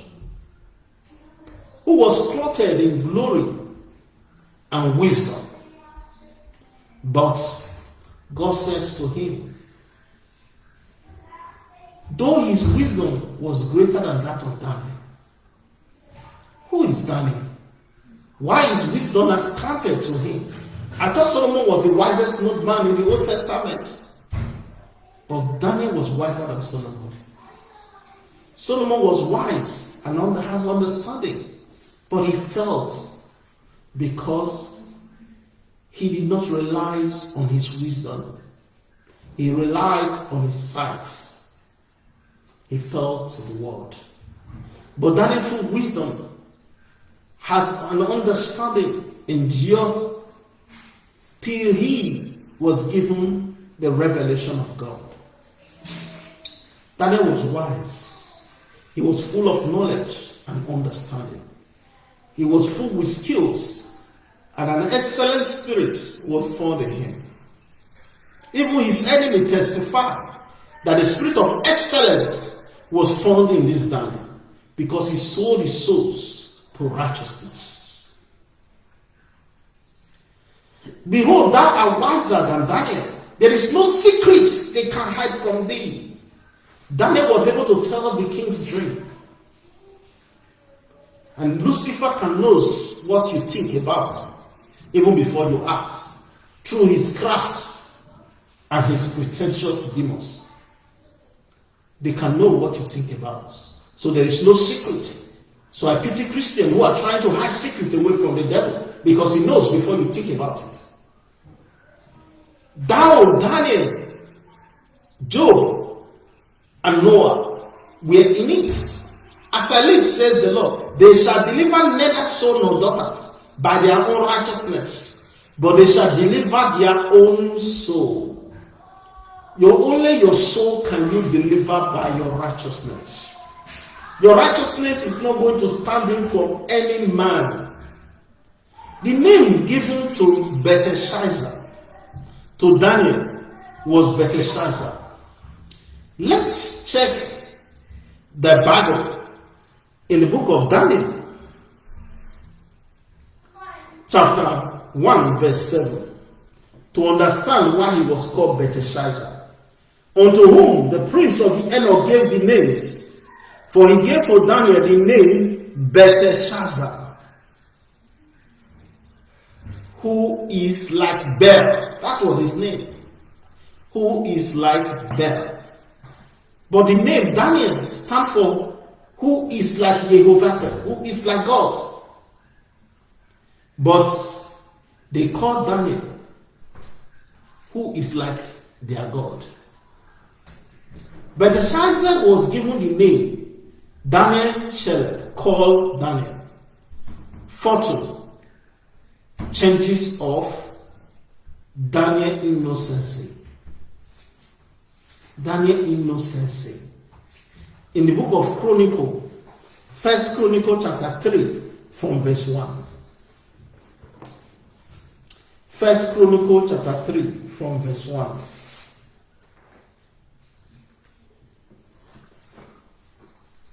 who was clothed in glory and wisdom. But God says to him, though his wisdom was greater than that of Daniel, who is Daniel? Why is wisdom as counted to him? I thought Solomon was the wisest man in the Old Testament. But Daniel was wiser than Solomon. Solomon was wise and has understanding, but he felt because he did not rely on his wisdom. He relied on his sight. He felt the word. But Daniel, through wisdom, has an understanding, endured till he was given the revelation of God. Daniel was wise. He was full of knowledge and understanding. He was full with skills, and an excellent spirit was found in him. Even his enemy testified that the spirit of excellence was found in this Daniel because he sold his souls to righteousness. Behold, thou art wiser than Daniel. There is no secret they can hide from thee. Daniel was able to tell the king's dream. And Lucifer can knows what you think about even before you act through his crafts and his pretentious demons. They can know what you think about. So there is no secret. So I pity Christians who are trying to hide secrets away from the devil because he knows before you think about it. Thou, Daniel, Job, and Noah were in it. As I live, says the Lord, they shall deliver neither son nor daughters by their own righteousness, but they shall deliver their own soul. Your only your soul can you deliver by your righteousness. Your righteousness is not going to stand in for any man. The name given to Belteshazzar, to Daniel, was Belteshazzar. Let's check the Bible in the book of Daniel, chapter 1, verse 7, to understand why he was called Belteshazzar, unto whom the prince of the eunuch gave the names, for he gave to Daniel the name Belteshazzar, who is like Bel. That was his name. Who is like Bel. But the name Daniel stands for who is like Jehovah, who is like God. But they call Daniel who is like their God. But the Belteshazzar was given the name Daniel Shelet, called Daniel. Fortune, changes of Daniel innocency. Daniel innocency. In the book of Chronicle, First Chronicle chapter 3, from verse 1. First Chronicle chapter 3, from verse 1.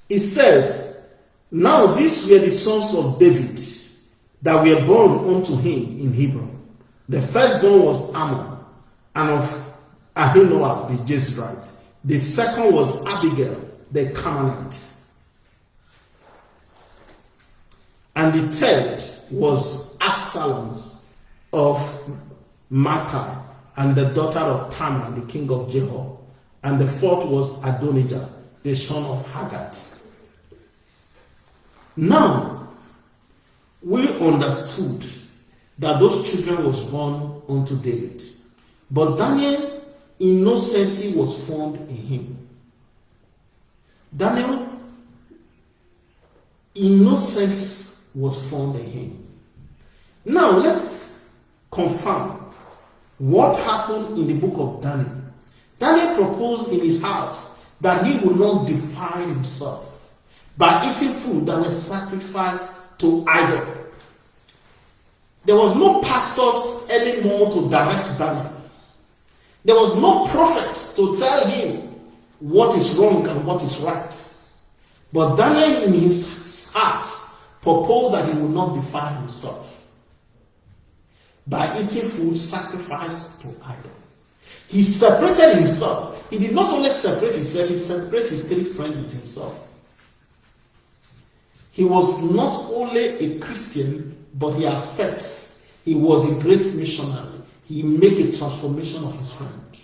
He said, Now these were the sons of David that were born unto him in Hebron. The firstborn was Ammon, and of Ahinoam the Jezreelite. The second was Abigail the Carmelite. And the third was Absalom of Maacah and the daughter of Tamar, the king of Jehor. And the fourth was Adonijah, the son of Haggith. Now, we understood that those children was born unto David. But Daniel innocency was found in him. Daniel, innocence was found in him. Now let's confirm what happened in the book of Daniel. Daniel proposed in his heart that he would not defile himself by eating food that was sacrificed to idol. There was no pastors anymore to direct Daniel. There was no prophets to tell him what is wrong and what is right. But Daniel, in his heart, proposed that he would not defile himself by eating food sacrificed to idol. He separated himself. He did not only separate himself, he separated his three friends with himself. He was not only a Christian, but he affects. He was a great missionary. He made a transformation of his friend.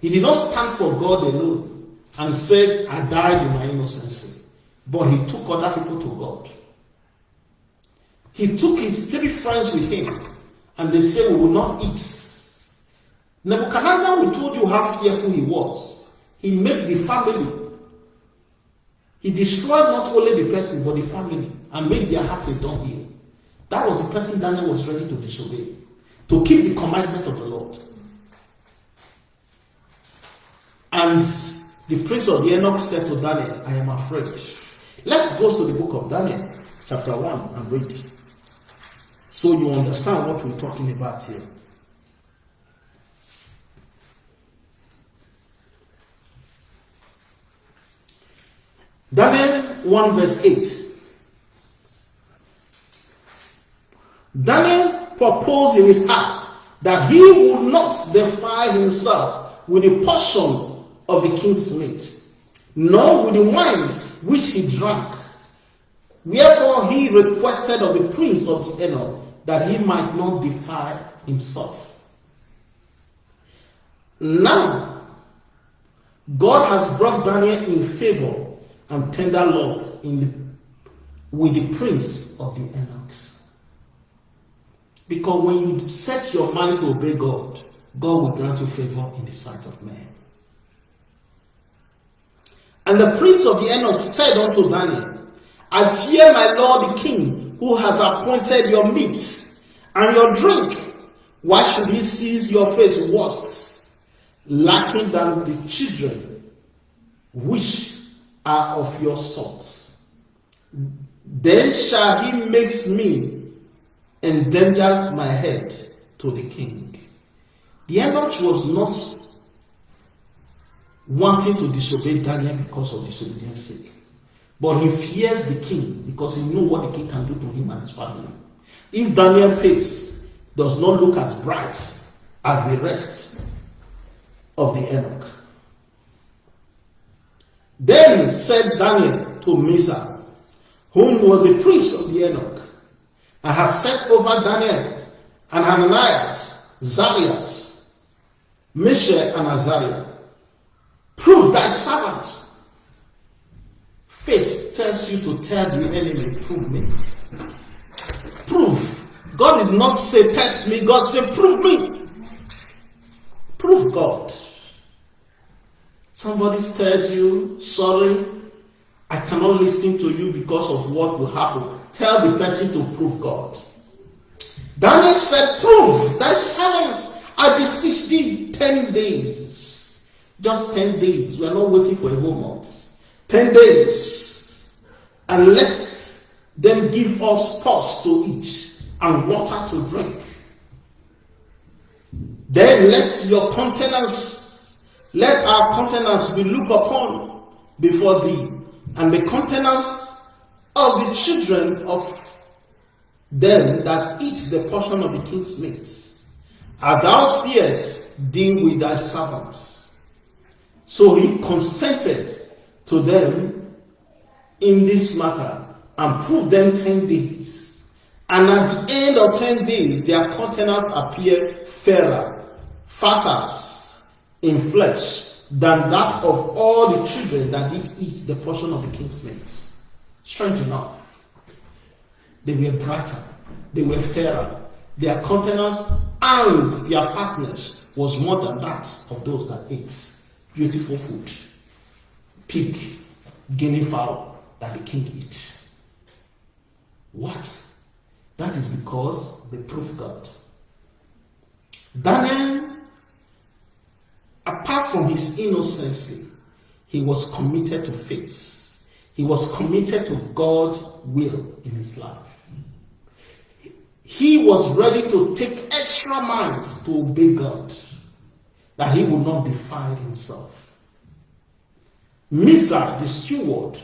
He did not stand for God alone and says, I died in my innocency. But he took other people to God. He took his three friends with him, and they said, We will not eat. Nebuchadnezzar, we told you how fearful he was. He made the family. He destroyed not only the person, but the family, and made their hearts a dunghill. That was the person Daniel was ready to disobey, to keep the commandment of the Lord. And the prince of the eunuch said to Daniel, I am afraid. Let's go to the book of Daniel, chapter 1, and read. So you understand what we're talking about here. Daniel 1 verse 8. Daniel proposed in his heart that he would not defile himself with a portion of the king's meat, nor with the wine which he drank. Wherefore he requested of the prince of the eunuch that he might not defile himself. Now, God has brought Daniel in favor and tender love in the, with the prince of the eunuchs. Because when you set your mind to obey God, God will grant you favor in the sight of men. And the prince of the eunuch said unto Daniel, I fear my lord the king, who has appointed your meat and your drink. Why should he seize your face worse, lacking than the children which are of your sons? Then shall he makes me endangers my head to the king. The eunuch was not wanting to disobey Daniel because of disobedience sake. But he fears the king because he knew what the king can do to him and his family. If Daniel's face does not look as bright as the rest of the eunuch. Then said Daniel to Misa, whom was the priest of the eunuch, and has set over Daniel and Hananias, Zarias, Mishael, and Azariah Prove thy servant. Faith tells you to tell the enemy, prove me. Prove. God did not say test me, God said prove me. Prove God. Somebody tells you, sorry, I cannot listen to you because of what will happen. Tell the person to prove God. Daniel said, Prove thy servant, I beseech thee, ten days. Just 10 days. We are not waiting for a whole month. 10 days. And let them give us pause to eat and water to drink. Then let your countenance, let our countenance be looked upon before thee, and the countenance of the children of them that eat the portion of the king's meat. As thou seest, deal with thy servants so he consented to them in this matter and proved them 10 days. And at the end of 10 days, their countenance appeared fairer, fatter in flesh than that of all the children that did eat the portion of the king's meat. Strange enough, they were brighter, they were fairer. Their countenance and their fatness was more than that of those that ate beautiful food, pig, guinea fowl that the king eats. What? That is because they prove God. Daniel, apart from his innocency, he was committed to faith. He was committed to God's will in his life. He was ready to take extra miles to obey God, that he would not defile himself. Misa, the steward,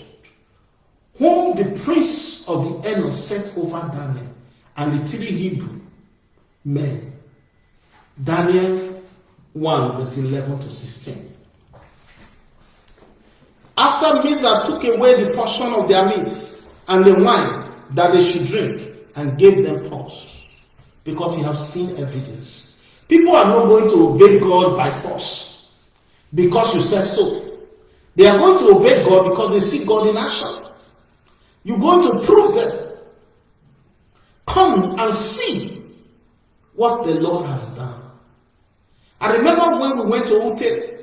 whom the prince of the Enos set over Daniel, and the three Hebrew men. Daniel 1, verse 11 to 16. After Misa took away the portion of their meat and the wine that they should drink and gave them pause because he have seen evidence. People are not going to obey God by force because you said so. They are going to obey God because they see God in action. You're going to prove them. Come and see what the Lord has done. I remember when we went to Ute,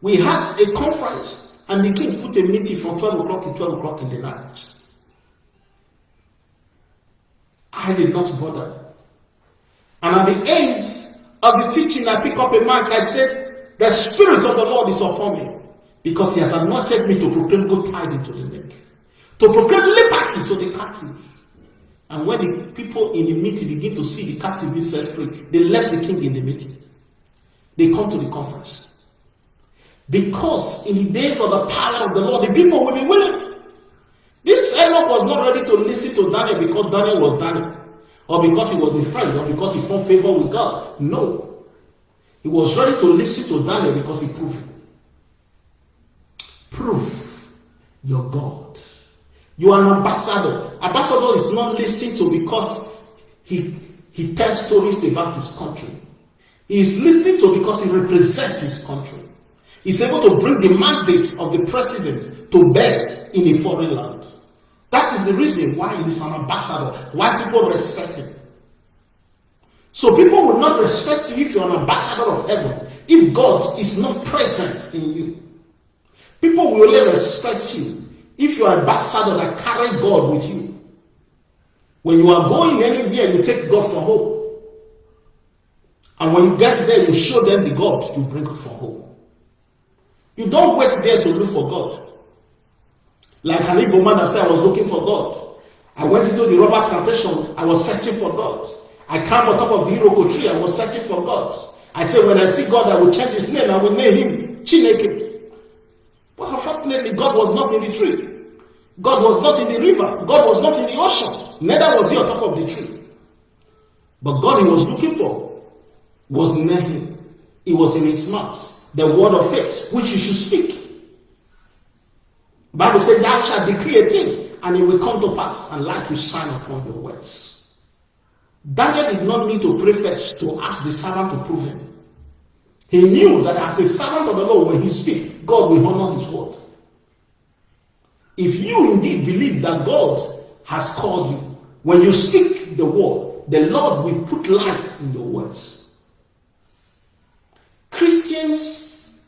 we had a conference and the king put a meeting from 12 o'clock to 12 o'clock in the night. I did not bother. And at the end of the teaching, I pick up a mic. I said, The Spirit of the Lord is upon me because He has anointed me to proclaim good tidings to the meek, to proclaim liberty to the captive, and when the people in the meeting begin to see the captive being set free, they left the king in the meeting. They come to the conference. Because in the days of the power of the Lord, the people will be willing. This eunuch was not ready to listen to Daniel because Daniel was Daniel, or because he was a friend, or because he found favor with God. No. He was ready to listen to Daniel because he proved. Prove your God. You are an ambassador. Ambassador is not listening to because he, he tells stories about his country. He is listening to because he represents his country. He's able to bring the mandate of the president to bear in a foreign land. That is the reason why he is an ambassador, why people respect him. So people will not respect you if you're an ambassador of heaven, if God is not present in you. People will only respect you if you are ambassador that carry God with you, when you are going anywhere, you take God for home. And when you get there, you show them the God you bring from home. You don't wait there to look for God. Like an Igbo man that said, I was looking for God. I went into the rubber plantation, I was searching for God. I climbed on top of the Iroko tree, I was searching for God. I said, when I see God, I will change his name, I will name him Chineke. But unfortunately, God was not in the tree. God was not in the river. God was not in the ocean. Neither was he on top of the tree. But God he was looking for was near him. It was in his mouth. The word of faith, which you should speak. Bible said, Thou shalt decree a thing, and it will come to pass, and light will shine upon your words. Daniel did not need to pray first to ask the servant to prove him. He knew that as a servant of the Lord, when he speaks, God will honor his word. If you indeed believe that God has called you, when you speak the word, the Lord will put light in your words. Christians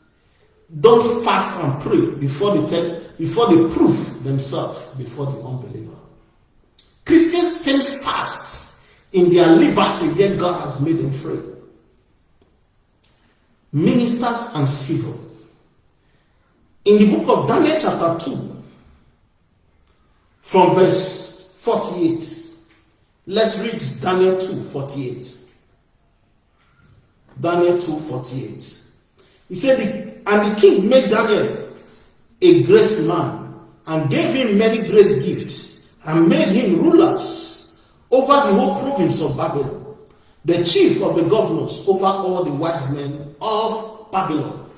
don't fast and pray before they before they prove themselves before the unbeliever. Christians stand fast in their liberty that God has made them free ministers and civil. In the book of Daniel, chapter 2, from verse 48, let's read Daniel 2 48. Daniel 2 48. He said, And the king made Daniel a great man and gave him many great gifts and made him rulers over the whole province of Babylon, the chief of the governors over all the wise men of Babylon.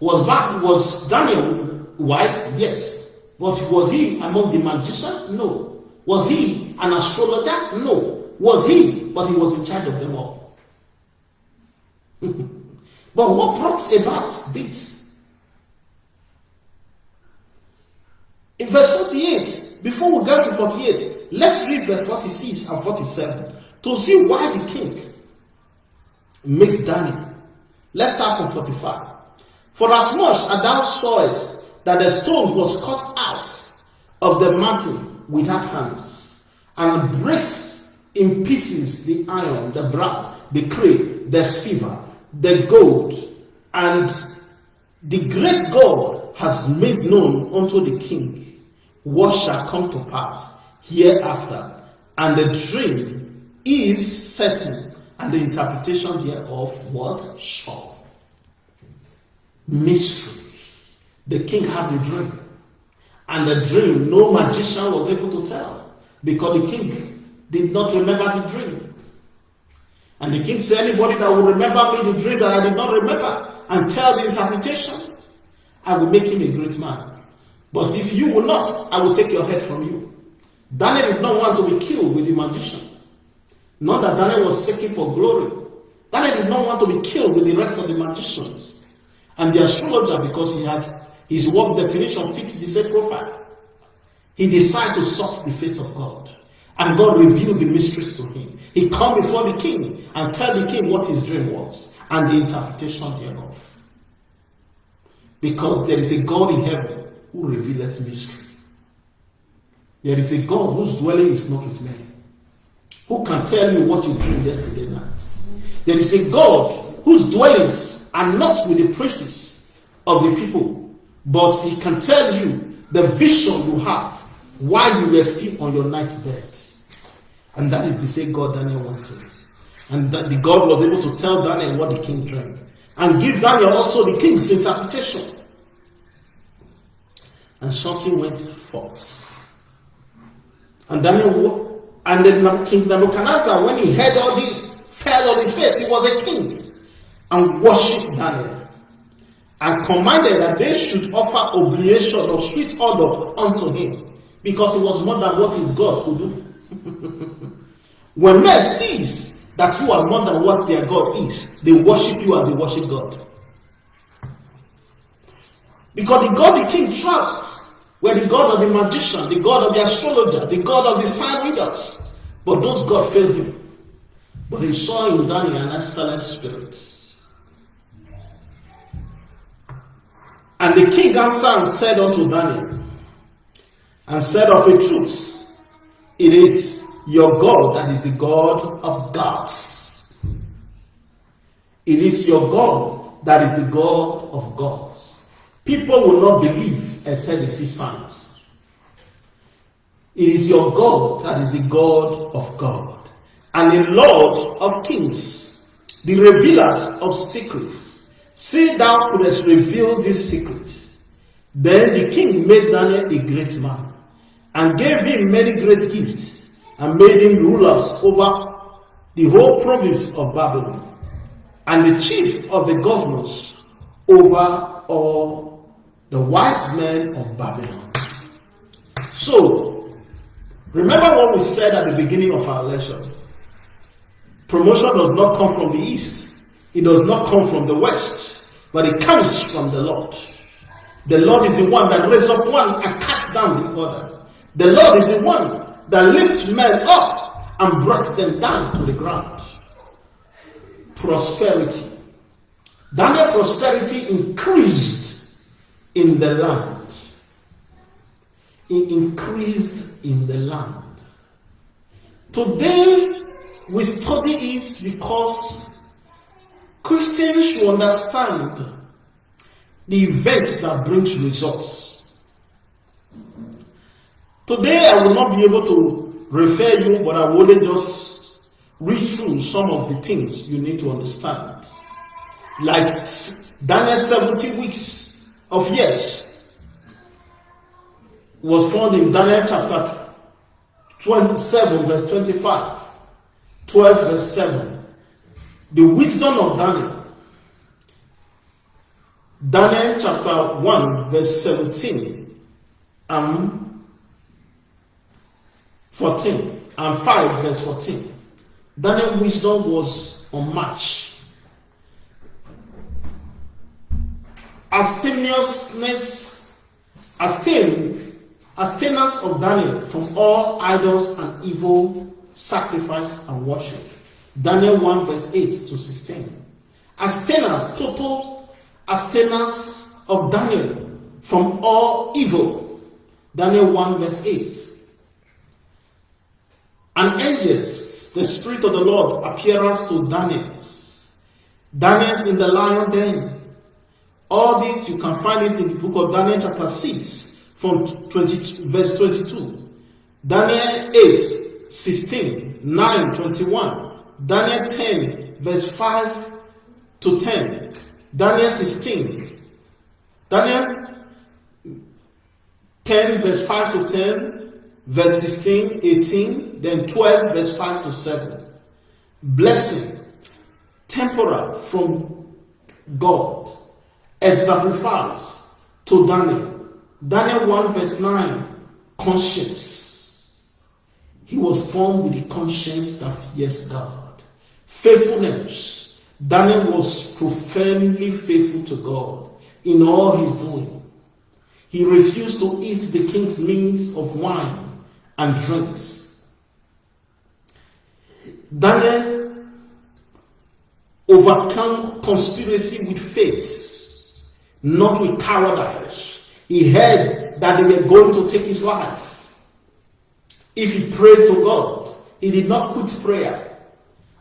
Was, was Daniel wise? Yes. But was he among the magicians? No. Was he an astrologer? No. Was he? But he was in charge of them all. but what brought about this? In verse 48, before we get to 48, let's read verse 46 and 47 to see why the king made Daniel Let's start from 45. For as much as thou sawest that the stone was cut out of the mountain without hands, and breaks in pieces the iron, the brass, the clay, the silver, the gold, and the great God has made known unto the king what shall come to pass hereafter, and the dream is certain, and the interpretation thereof what sure. Mystery. The king has a dream, and the dream no magician was able to tell because the king did not remember the dream. And the king said, Anybody that will remember me the dream that I did not remember and tell the interpretation, I will make him a great man. But if you will not, I will take your head from you. Daniel did not want to be killed with the magician. Not that Daniel was seeking for glory. Daniel did not want to be killed with the rest of the magicians and the astrologer because he has his work definition fits the same profile. He decided to sought the face of God. And God revealed the mysteries to him. He come before the king and tell the king what his dream was and the interpretation thereof. Because there is a God in heaven who revealeth mystery. There is a God whose dwelling is not with men. Who can tell you what you dreamed yesterday night? There is a God whose dwellings are not with the princes of the people, but he can tell you the vision you have while you were still on your night's bed. And that is the same God Daniel wanted. And that the God was able to tell Daniel what the king dreamed. And give Daniel also the king's interpretation. And something went forth. And Daniel, and then King Nebuchadnezzar, when he heard all this, fell on his face. He was a king. And worshipped Daniel. And commanded that they should offer oblation of sweet odor unto him. Because it was more than what his God could do. When men sees that you are more than what their God is, they worship you as they worship God. Because the God the king trusts were the God of the magician, the God of the astrologer, the God of the sign readers. But those God failed him. But he saw in Daniel an excellent spirit. And the king answered and said unto Daniel, and said of a truth, it is your God that is the God of gods. It is your God that is the God of gods. People will not believe except they see signs. It is your God that is the God of God and the Lord of kings, the revealers of secrets. See thou couldst reveal these secrets. Then the king made Daniel a great man and gave him many great gifts and made him rulers over the whole province of Babylon and the chief of the governors over all the wise men of Babylon. So, remember what we said at the beginning of our lesson. Promotion does not come from the east, it does not come from the west, but it comes from the Lord. The Lord is the one that raises up one and casts down the other. The Lord is the one that lifts men up and brought them down to the ground. Prosperity. Daniel prosperity increased in the land. It increased in the land. Today, we study it because Christians should understand the events that brings results. Today I will not be able to refer you, but I will just read through some of the things you need to understand. Like Daniel 70 weeks of years was found in Daniel chapter 27 verse 25, 12 verse 7. The wisdom of Daniel. Daniel chapter 1 verse 17 and 14 and 5 verse 14. Daniel wisdom was unmatched. Abstemiousness, abstain, abstinence of Daniel from all idols and evil sacrifice and worship. Daniel 1 verse 8 to 16. Abstinence, total abstinence of Daniel from all evil. Daniel 1 verse 8. and angels, the Spirit of the Lord appearance to Daniel. Daniel in the lion den. All this you can find it in the book of Daniel chapter 6 from 20, verse 22. Daniel 8, 16, 9, 21. Daniel 10, verse 5 to 10. Daniel 16. Daniel 10, verse 5 to 10, verse 16, 18, then 12, verse 5 to 7. Blessing, temporal from God, exemplifies to Daniel. Daniel 1, verse 9, conscience. He was formed with the conscience that fears God. Faithfulness. Daniel was profoundly faithful to God in all his doing. He refused to eat the king's means of wine and drinks. Daniel overcome conspiracy with faith, not with cowardice. He heard that they were going to take his life. If he prayed to God, he did not quit prayer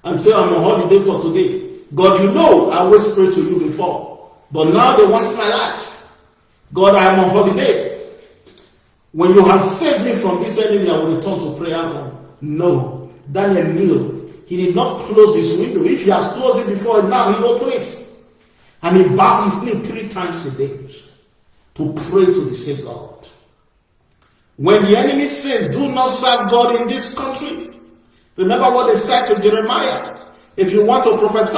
and say, I'm on holiday for today. God, you know I always prayed to you before, but now they want my life. God, I am on holiday. When you have saved me from this enemy, I will return to prayer. No. Daniel knew. He did not close his window. If he has closed it before, now he opened it. And he bowed his knee three times a day to pray to the same God. When the enemy says, do not serve God in this country, remember what they said to Jeremiah. If you want to prophesy,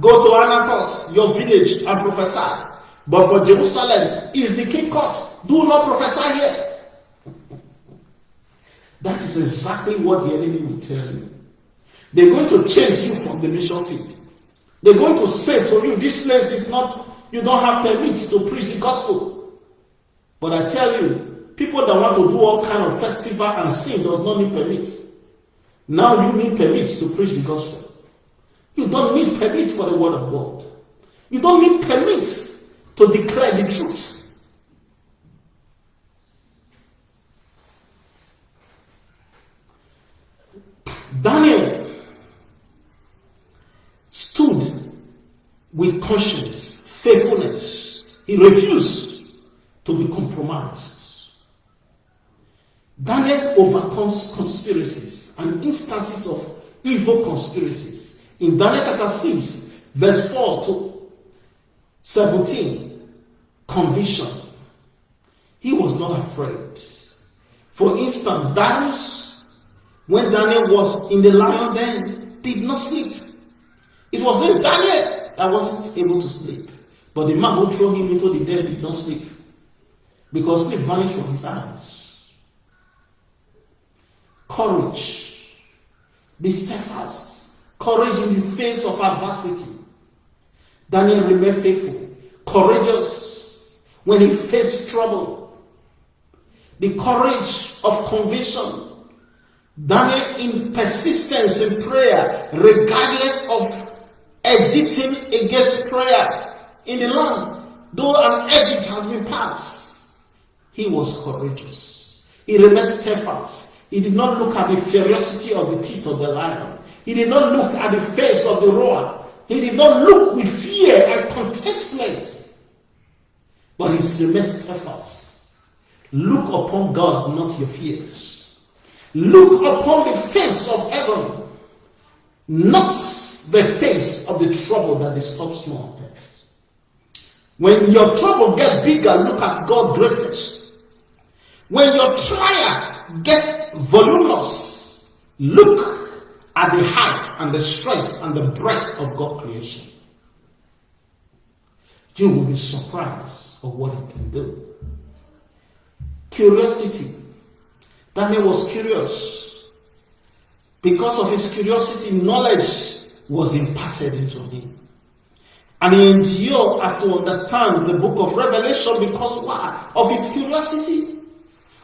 go to Anathoth, your village, and prophesy. But for Jerusalem is the king court. Do not prophesy here. That is exactly what the enemy will tell you. They're going to chase you from the mission field. They're going to say to you, this place is not, you don't have permits to preach the gospel. But I tell you, people that want to do all kind of festival and sing does not need permits. Now you need permits to preach the gospel. You don't need permit for the word of God. You don't need permits to declare the truth. With conscience, faithfulness. He refused to be compromised. Daniel overcomes conspiracies and instances of evil conspiracies. In Daniel chapter 6, verse 4 to 17, conviction. He was not afraid. For instance, Darius, when Daniel was in the lion den, did not sleep. It was in Daniel that wasn't able to sleep. But the man who threw him into the den did not sleep. Because sleep vanished from his eyes. Courage. Be steadfast. Courage in the face of adversity. Daniel remained faithful, courageous, when he faced trouble. The courage of conviction. Daniel in persistence in prayer, regardless of editing against prayer in the land. Though an edict has been passed, he was courageous. He remained steadfast. He did not look at the ferocity of the teeth of the lion. He did not look at the face of the roar. He did not look with fear and contentment but he remained steadfast. Look upon God, not your fears. Look upon the face of heaven, not the face of the trouble that disturbs small things. When your trouble gets bigger, look at God's greatness. When your trial gets voluminous, look at the height and the strength and the breadth of God's creation. You will be surprised of what he can do. Curiosity. Daniel was curious. Because of his curiosity, knowledge was imparted into him. And he endured as to understand the book of Revelation because why? Of his curiosity.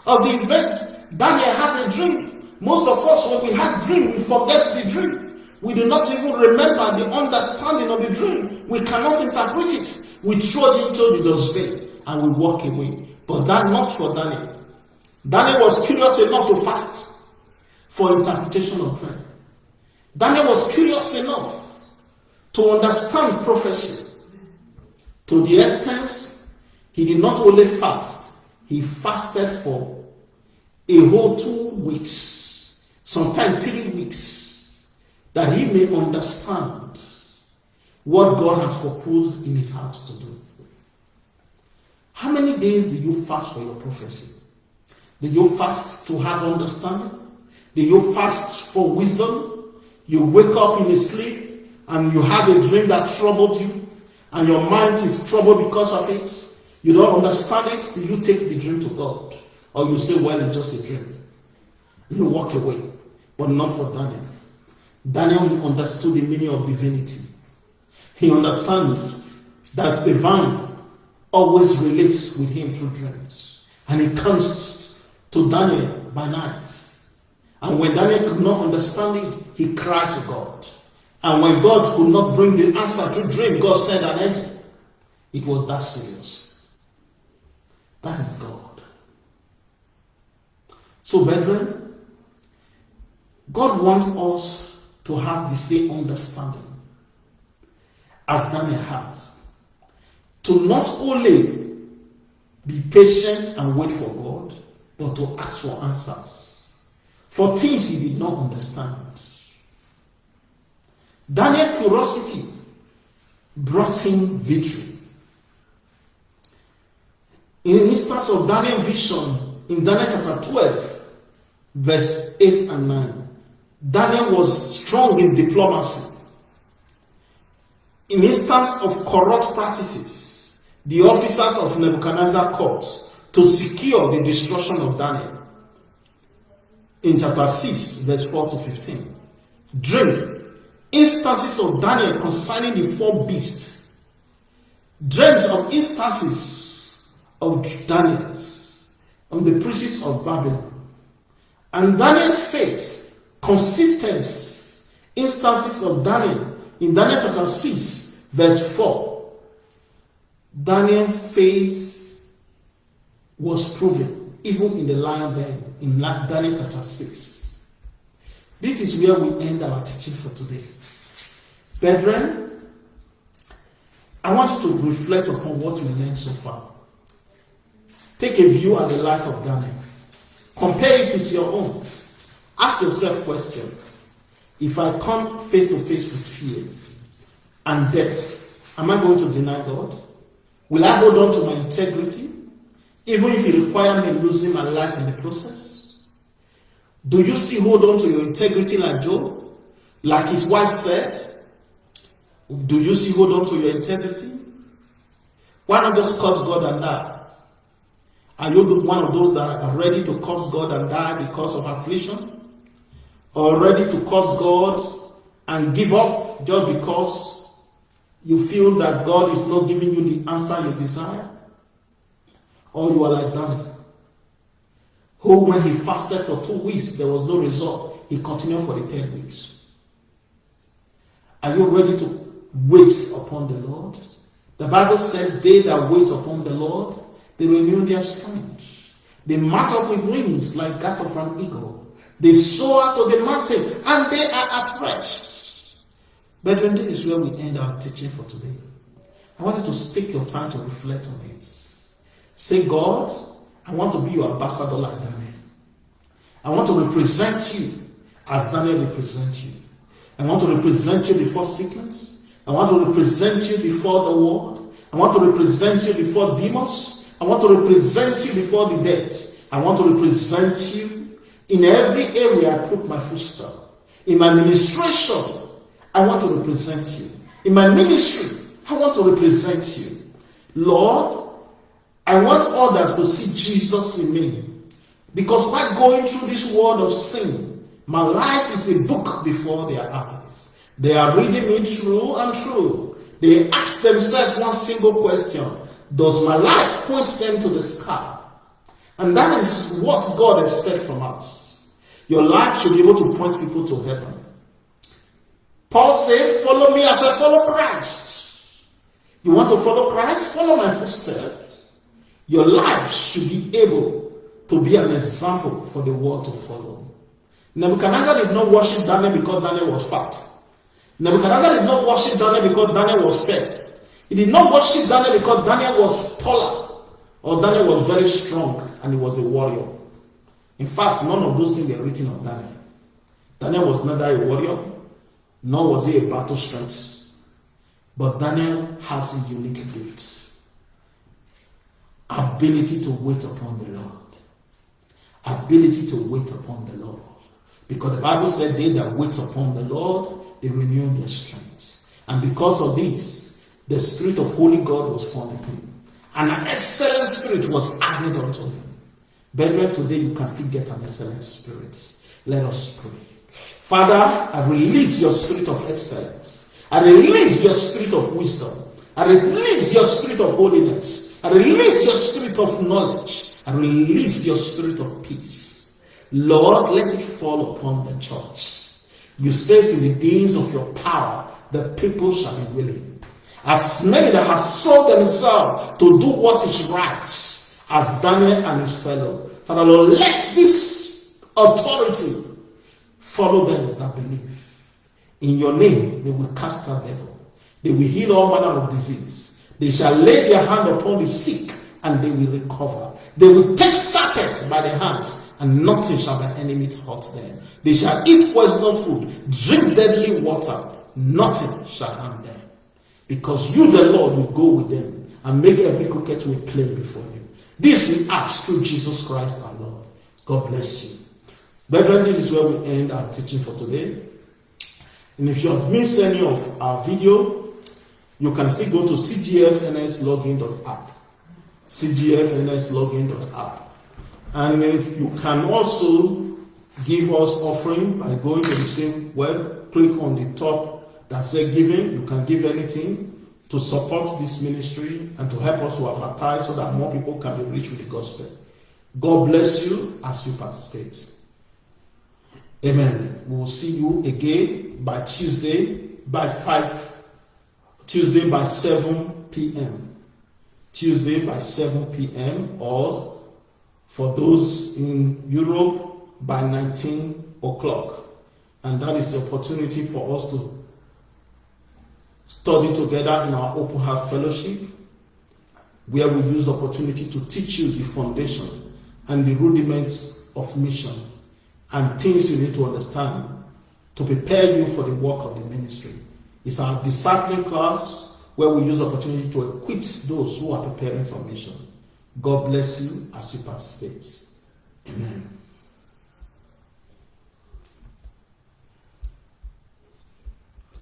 Of the event. Daniel has a dream. Most of us, when we have dream, we forget the dream. We do not even remember the understanding of the dream. We cannot interpret it. We throw it into the dustbin and we walk away. But that not for Daniel. Daniel was curious enough to fast for interpretation of prayer. Daniel was curious enough to understand prophecy to the extent he did not only fast, he fasted for a whole two weeks, sometimes three weeks, that he may understand what God has proposed in his heart to do. How many days do you fast for your prophecy? Do you fast to have understanding? Do you fast for wisdom? You wake up in a sleep and you have a dream that troubled you and your mind is troubled because of it. You don't understand it. Do you take the dream to God? Or you say, well, it's just a dream. You walk away. But not for Daniel. Daniel understood the meaning of divinity. He understands that the vine always relates with him through dreams. And he comes to Daniel by night. And when Daniel could not understand it, he cried to God. And when God could not bring the answer to dream, God said an end. It was that serious. That is God. So, brethren, God wants us to have the same understanding as Daniel has to not only be patient and wait for God, but to ask for answers for things he did not understand. Daniel's curiosity brought him victory. In the instance of Daniel vision in Daniel chapter 12, verse 8 and 9, Daniel was strong in diplomacy. In instance of corrupt practices, the officers of Nebuchadnezzar court to secure the destruction of Daniel. In chapter 6, verse 4 to 15. Dream. Instances of Daniel concerning the four beasts. Dreams of instances of Daniel's on the princes of Babylon. And Daniel's faith, consistent instances of Daniel in Daniel chapter 6, verse 4 Daniel's faith was proven even in the lion den in Daniel chapter 6. This is where we end our teaching for today. Brethren, I want you to reflect upon what we learned so far. Take a view at the life of Daniel. Compare it with your own. Ask yourself question. If I come face to face with fear and death, am I going to deny God? Will I hold on to my integrity, even if it requires me losing my life in the process? Do you still hold on to your integrity like Job? Like his wife said? Do you still hold on to your integrity? Why not just curse God and die? Are you one of those that are ready to curse God and die because of affliction? Or ready to curse God and give up just because you feel that God is not giving you the answer you desire, or you are like Daniel, who, when he fasted for two weeks, there was no result. He continued for the 10 weeks. Are you ready to wait upon the Lord? The Bible says, They that wait upon the Lord, they renew their strength. They mount up with wings like that of an eagle. They soar to the mountain and they are at rest. Brethren, this is where we end our teaching for today. I want you to take your time to reflect on it. Say, God, I want to be your ambassador like Daniel. I want to represent you as Daniel represents you. I want to represent you before sickness. I want to represent you before the world. I want to represent you before demons. I want to represent you before the dead. I want to represent you in every area I put my footstep. In my ministration, I want to represent you. In my ministry, I want to represent you. Lord, I want others to see Jesus in me. Because while going through this world of sin, my life is a book before their eyes. They are reading me true and true. They ask themselves one single question Does my life point them to the sky? And that is what God expects from us. Your life should be able to point people to heaven. Paul said, Follow me as I follow Christ. You want to follow Christ? Follow my footsteps. Your life should be able to be an example for the world to follow. Nebuchadnezzar did not worship Daniel because Daniel was fat. Nebuchadnezzar did not worship Daniel because Daniel was fair. He did not worship Daniel because Daniel was taller or Daniel was very strong and he was a warrior. In fact, none of those things were written of Daniel. Daniel was neither a warrior nor was he a battle strength. But Daniel has a unique gift ability to wait upon the Lord. Ability to wait upon the Lord. Because the Bible said, They that wait upon the Lord, they renew their strength. And because of this, the Spirit of Holy God was formed in him. And an excellent spirit was added unto him. Brethren, today you can still get an excellent spirit. Let us pray. Father, I release your spirit of excellence. I release your spirit of wisdom. I release your spirit of holiness. Release your spirit of knowledge. I release your spirit of peace. Lord, let it fall upon the church. You says in the days of your power, the people shall be willing. As many that have sold themselves to do what is right, as Daniel and his fellow. Father Lord, let this authority Follow them that believe. In your name, they will cast out devil. They will heal all manner of disease. They shall lay their hand upon the sick and they will recover. They will take serpents by the hands and nothing shall by enemy hurt them. They shall eat poisonous food, drink deadly water, nothing shall harm them. Because you, the Lord, will go with them and make every crooked way plain before you. This we ask through Jesus Christ our Lord. God bless you. Brethren, this is where we end our teaching for today. And if you have missed any of our video, you can still go to cgfnslogin.app. cgfnslogin.app. And if you can also give us offering by going to the same web, click on the top that says giving. You can give anything to support this ministry and to help us to advertise so that more people can be reached with the gospel. God bless you as you participate. Amen. We will see you again by Tuesday by 5, Tuesday by 7 p.m. Tuesday by 7 p.m. or for those in Europe by 19 o'clock. And that is the opportunity for us to study together in our open house fellowship, where we use the opportunity to teach you the foundation and the rudiments of mission and things you need to understand to prepare you for the work of the ministry. It's our discipling class where we use opportunity to equip those who are preparing for mission. God bless you as you participate. Amen.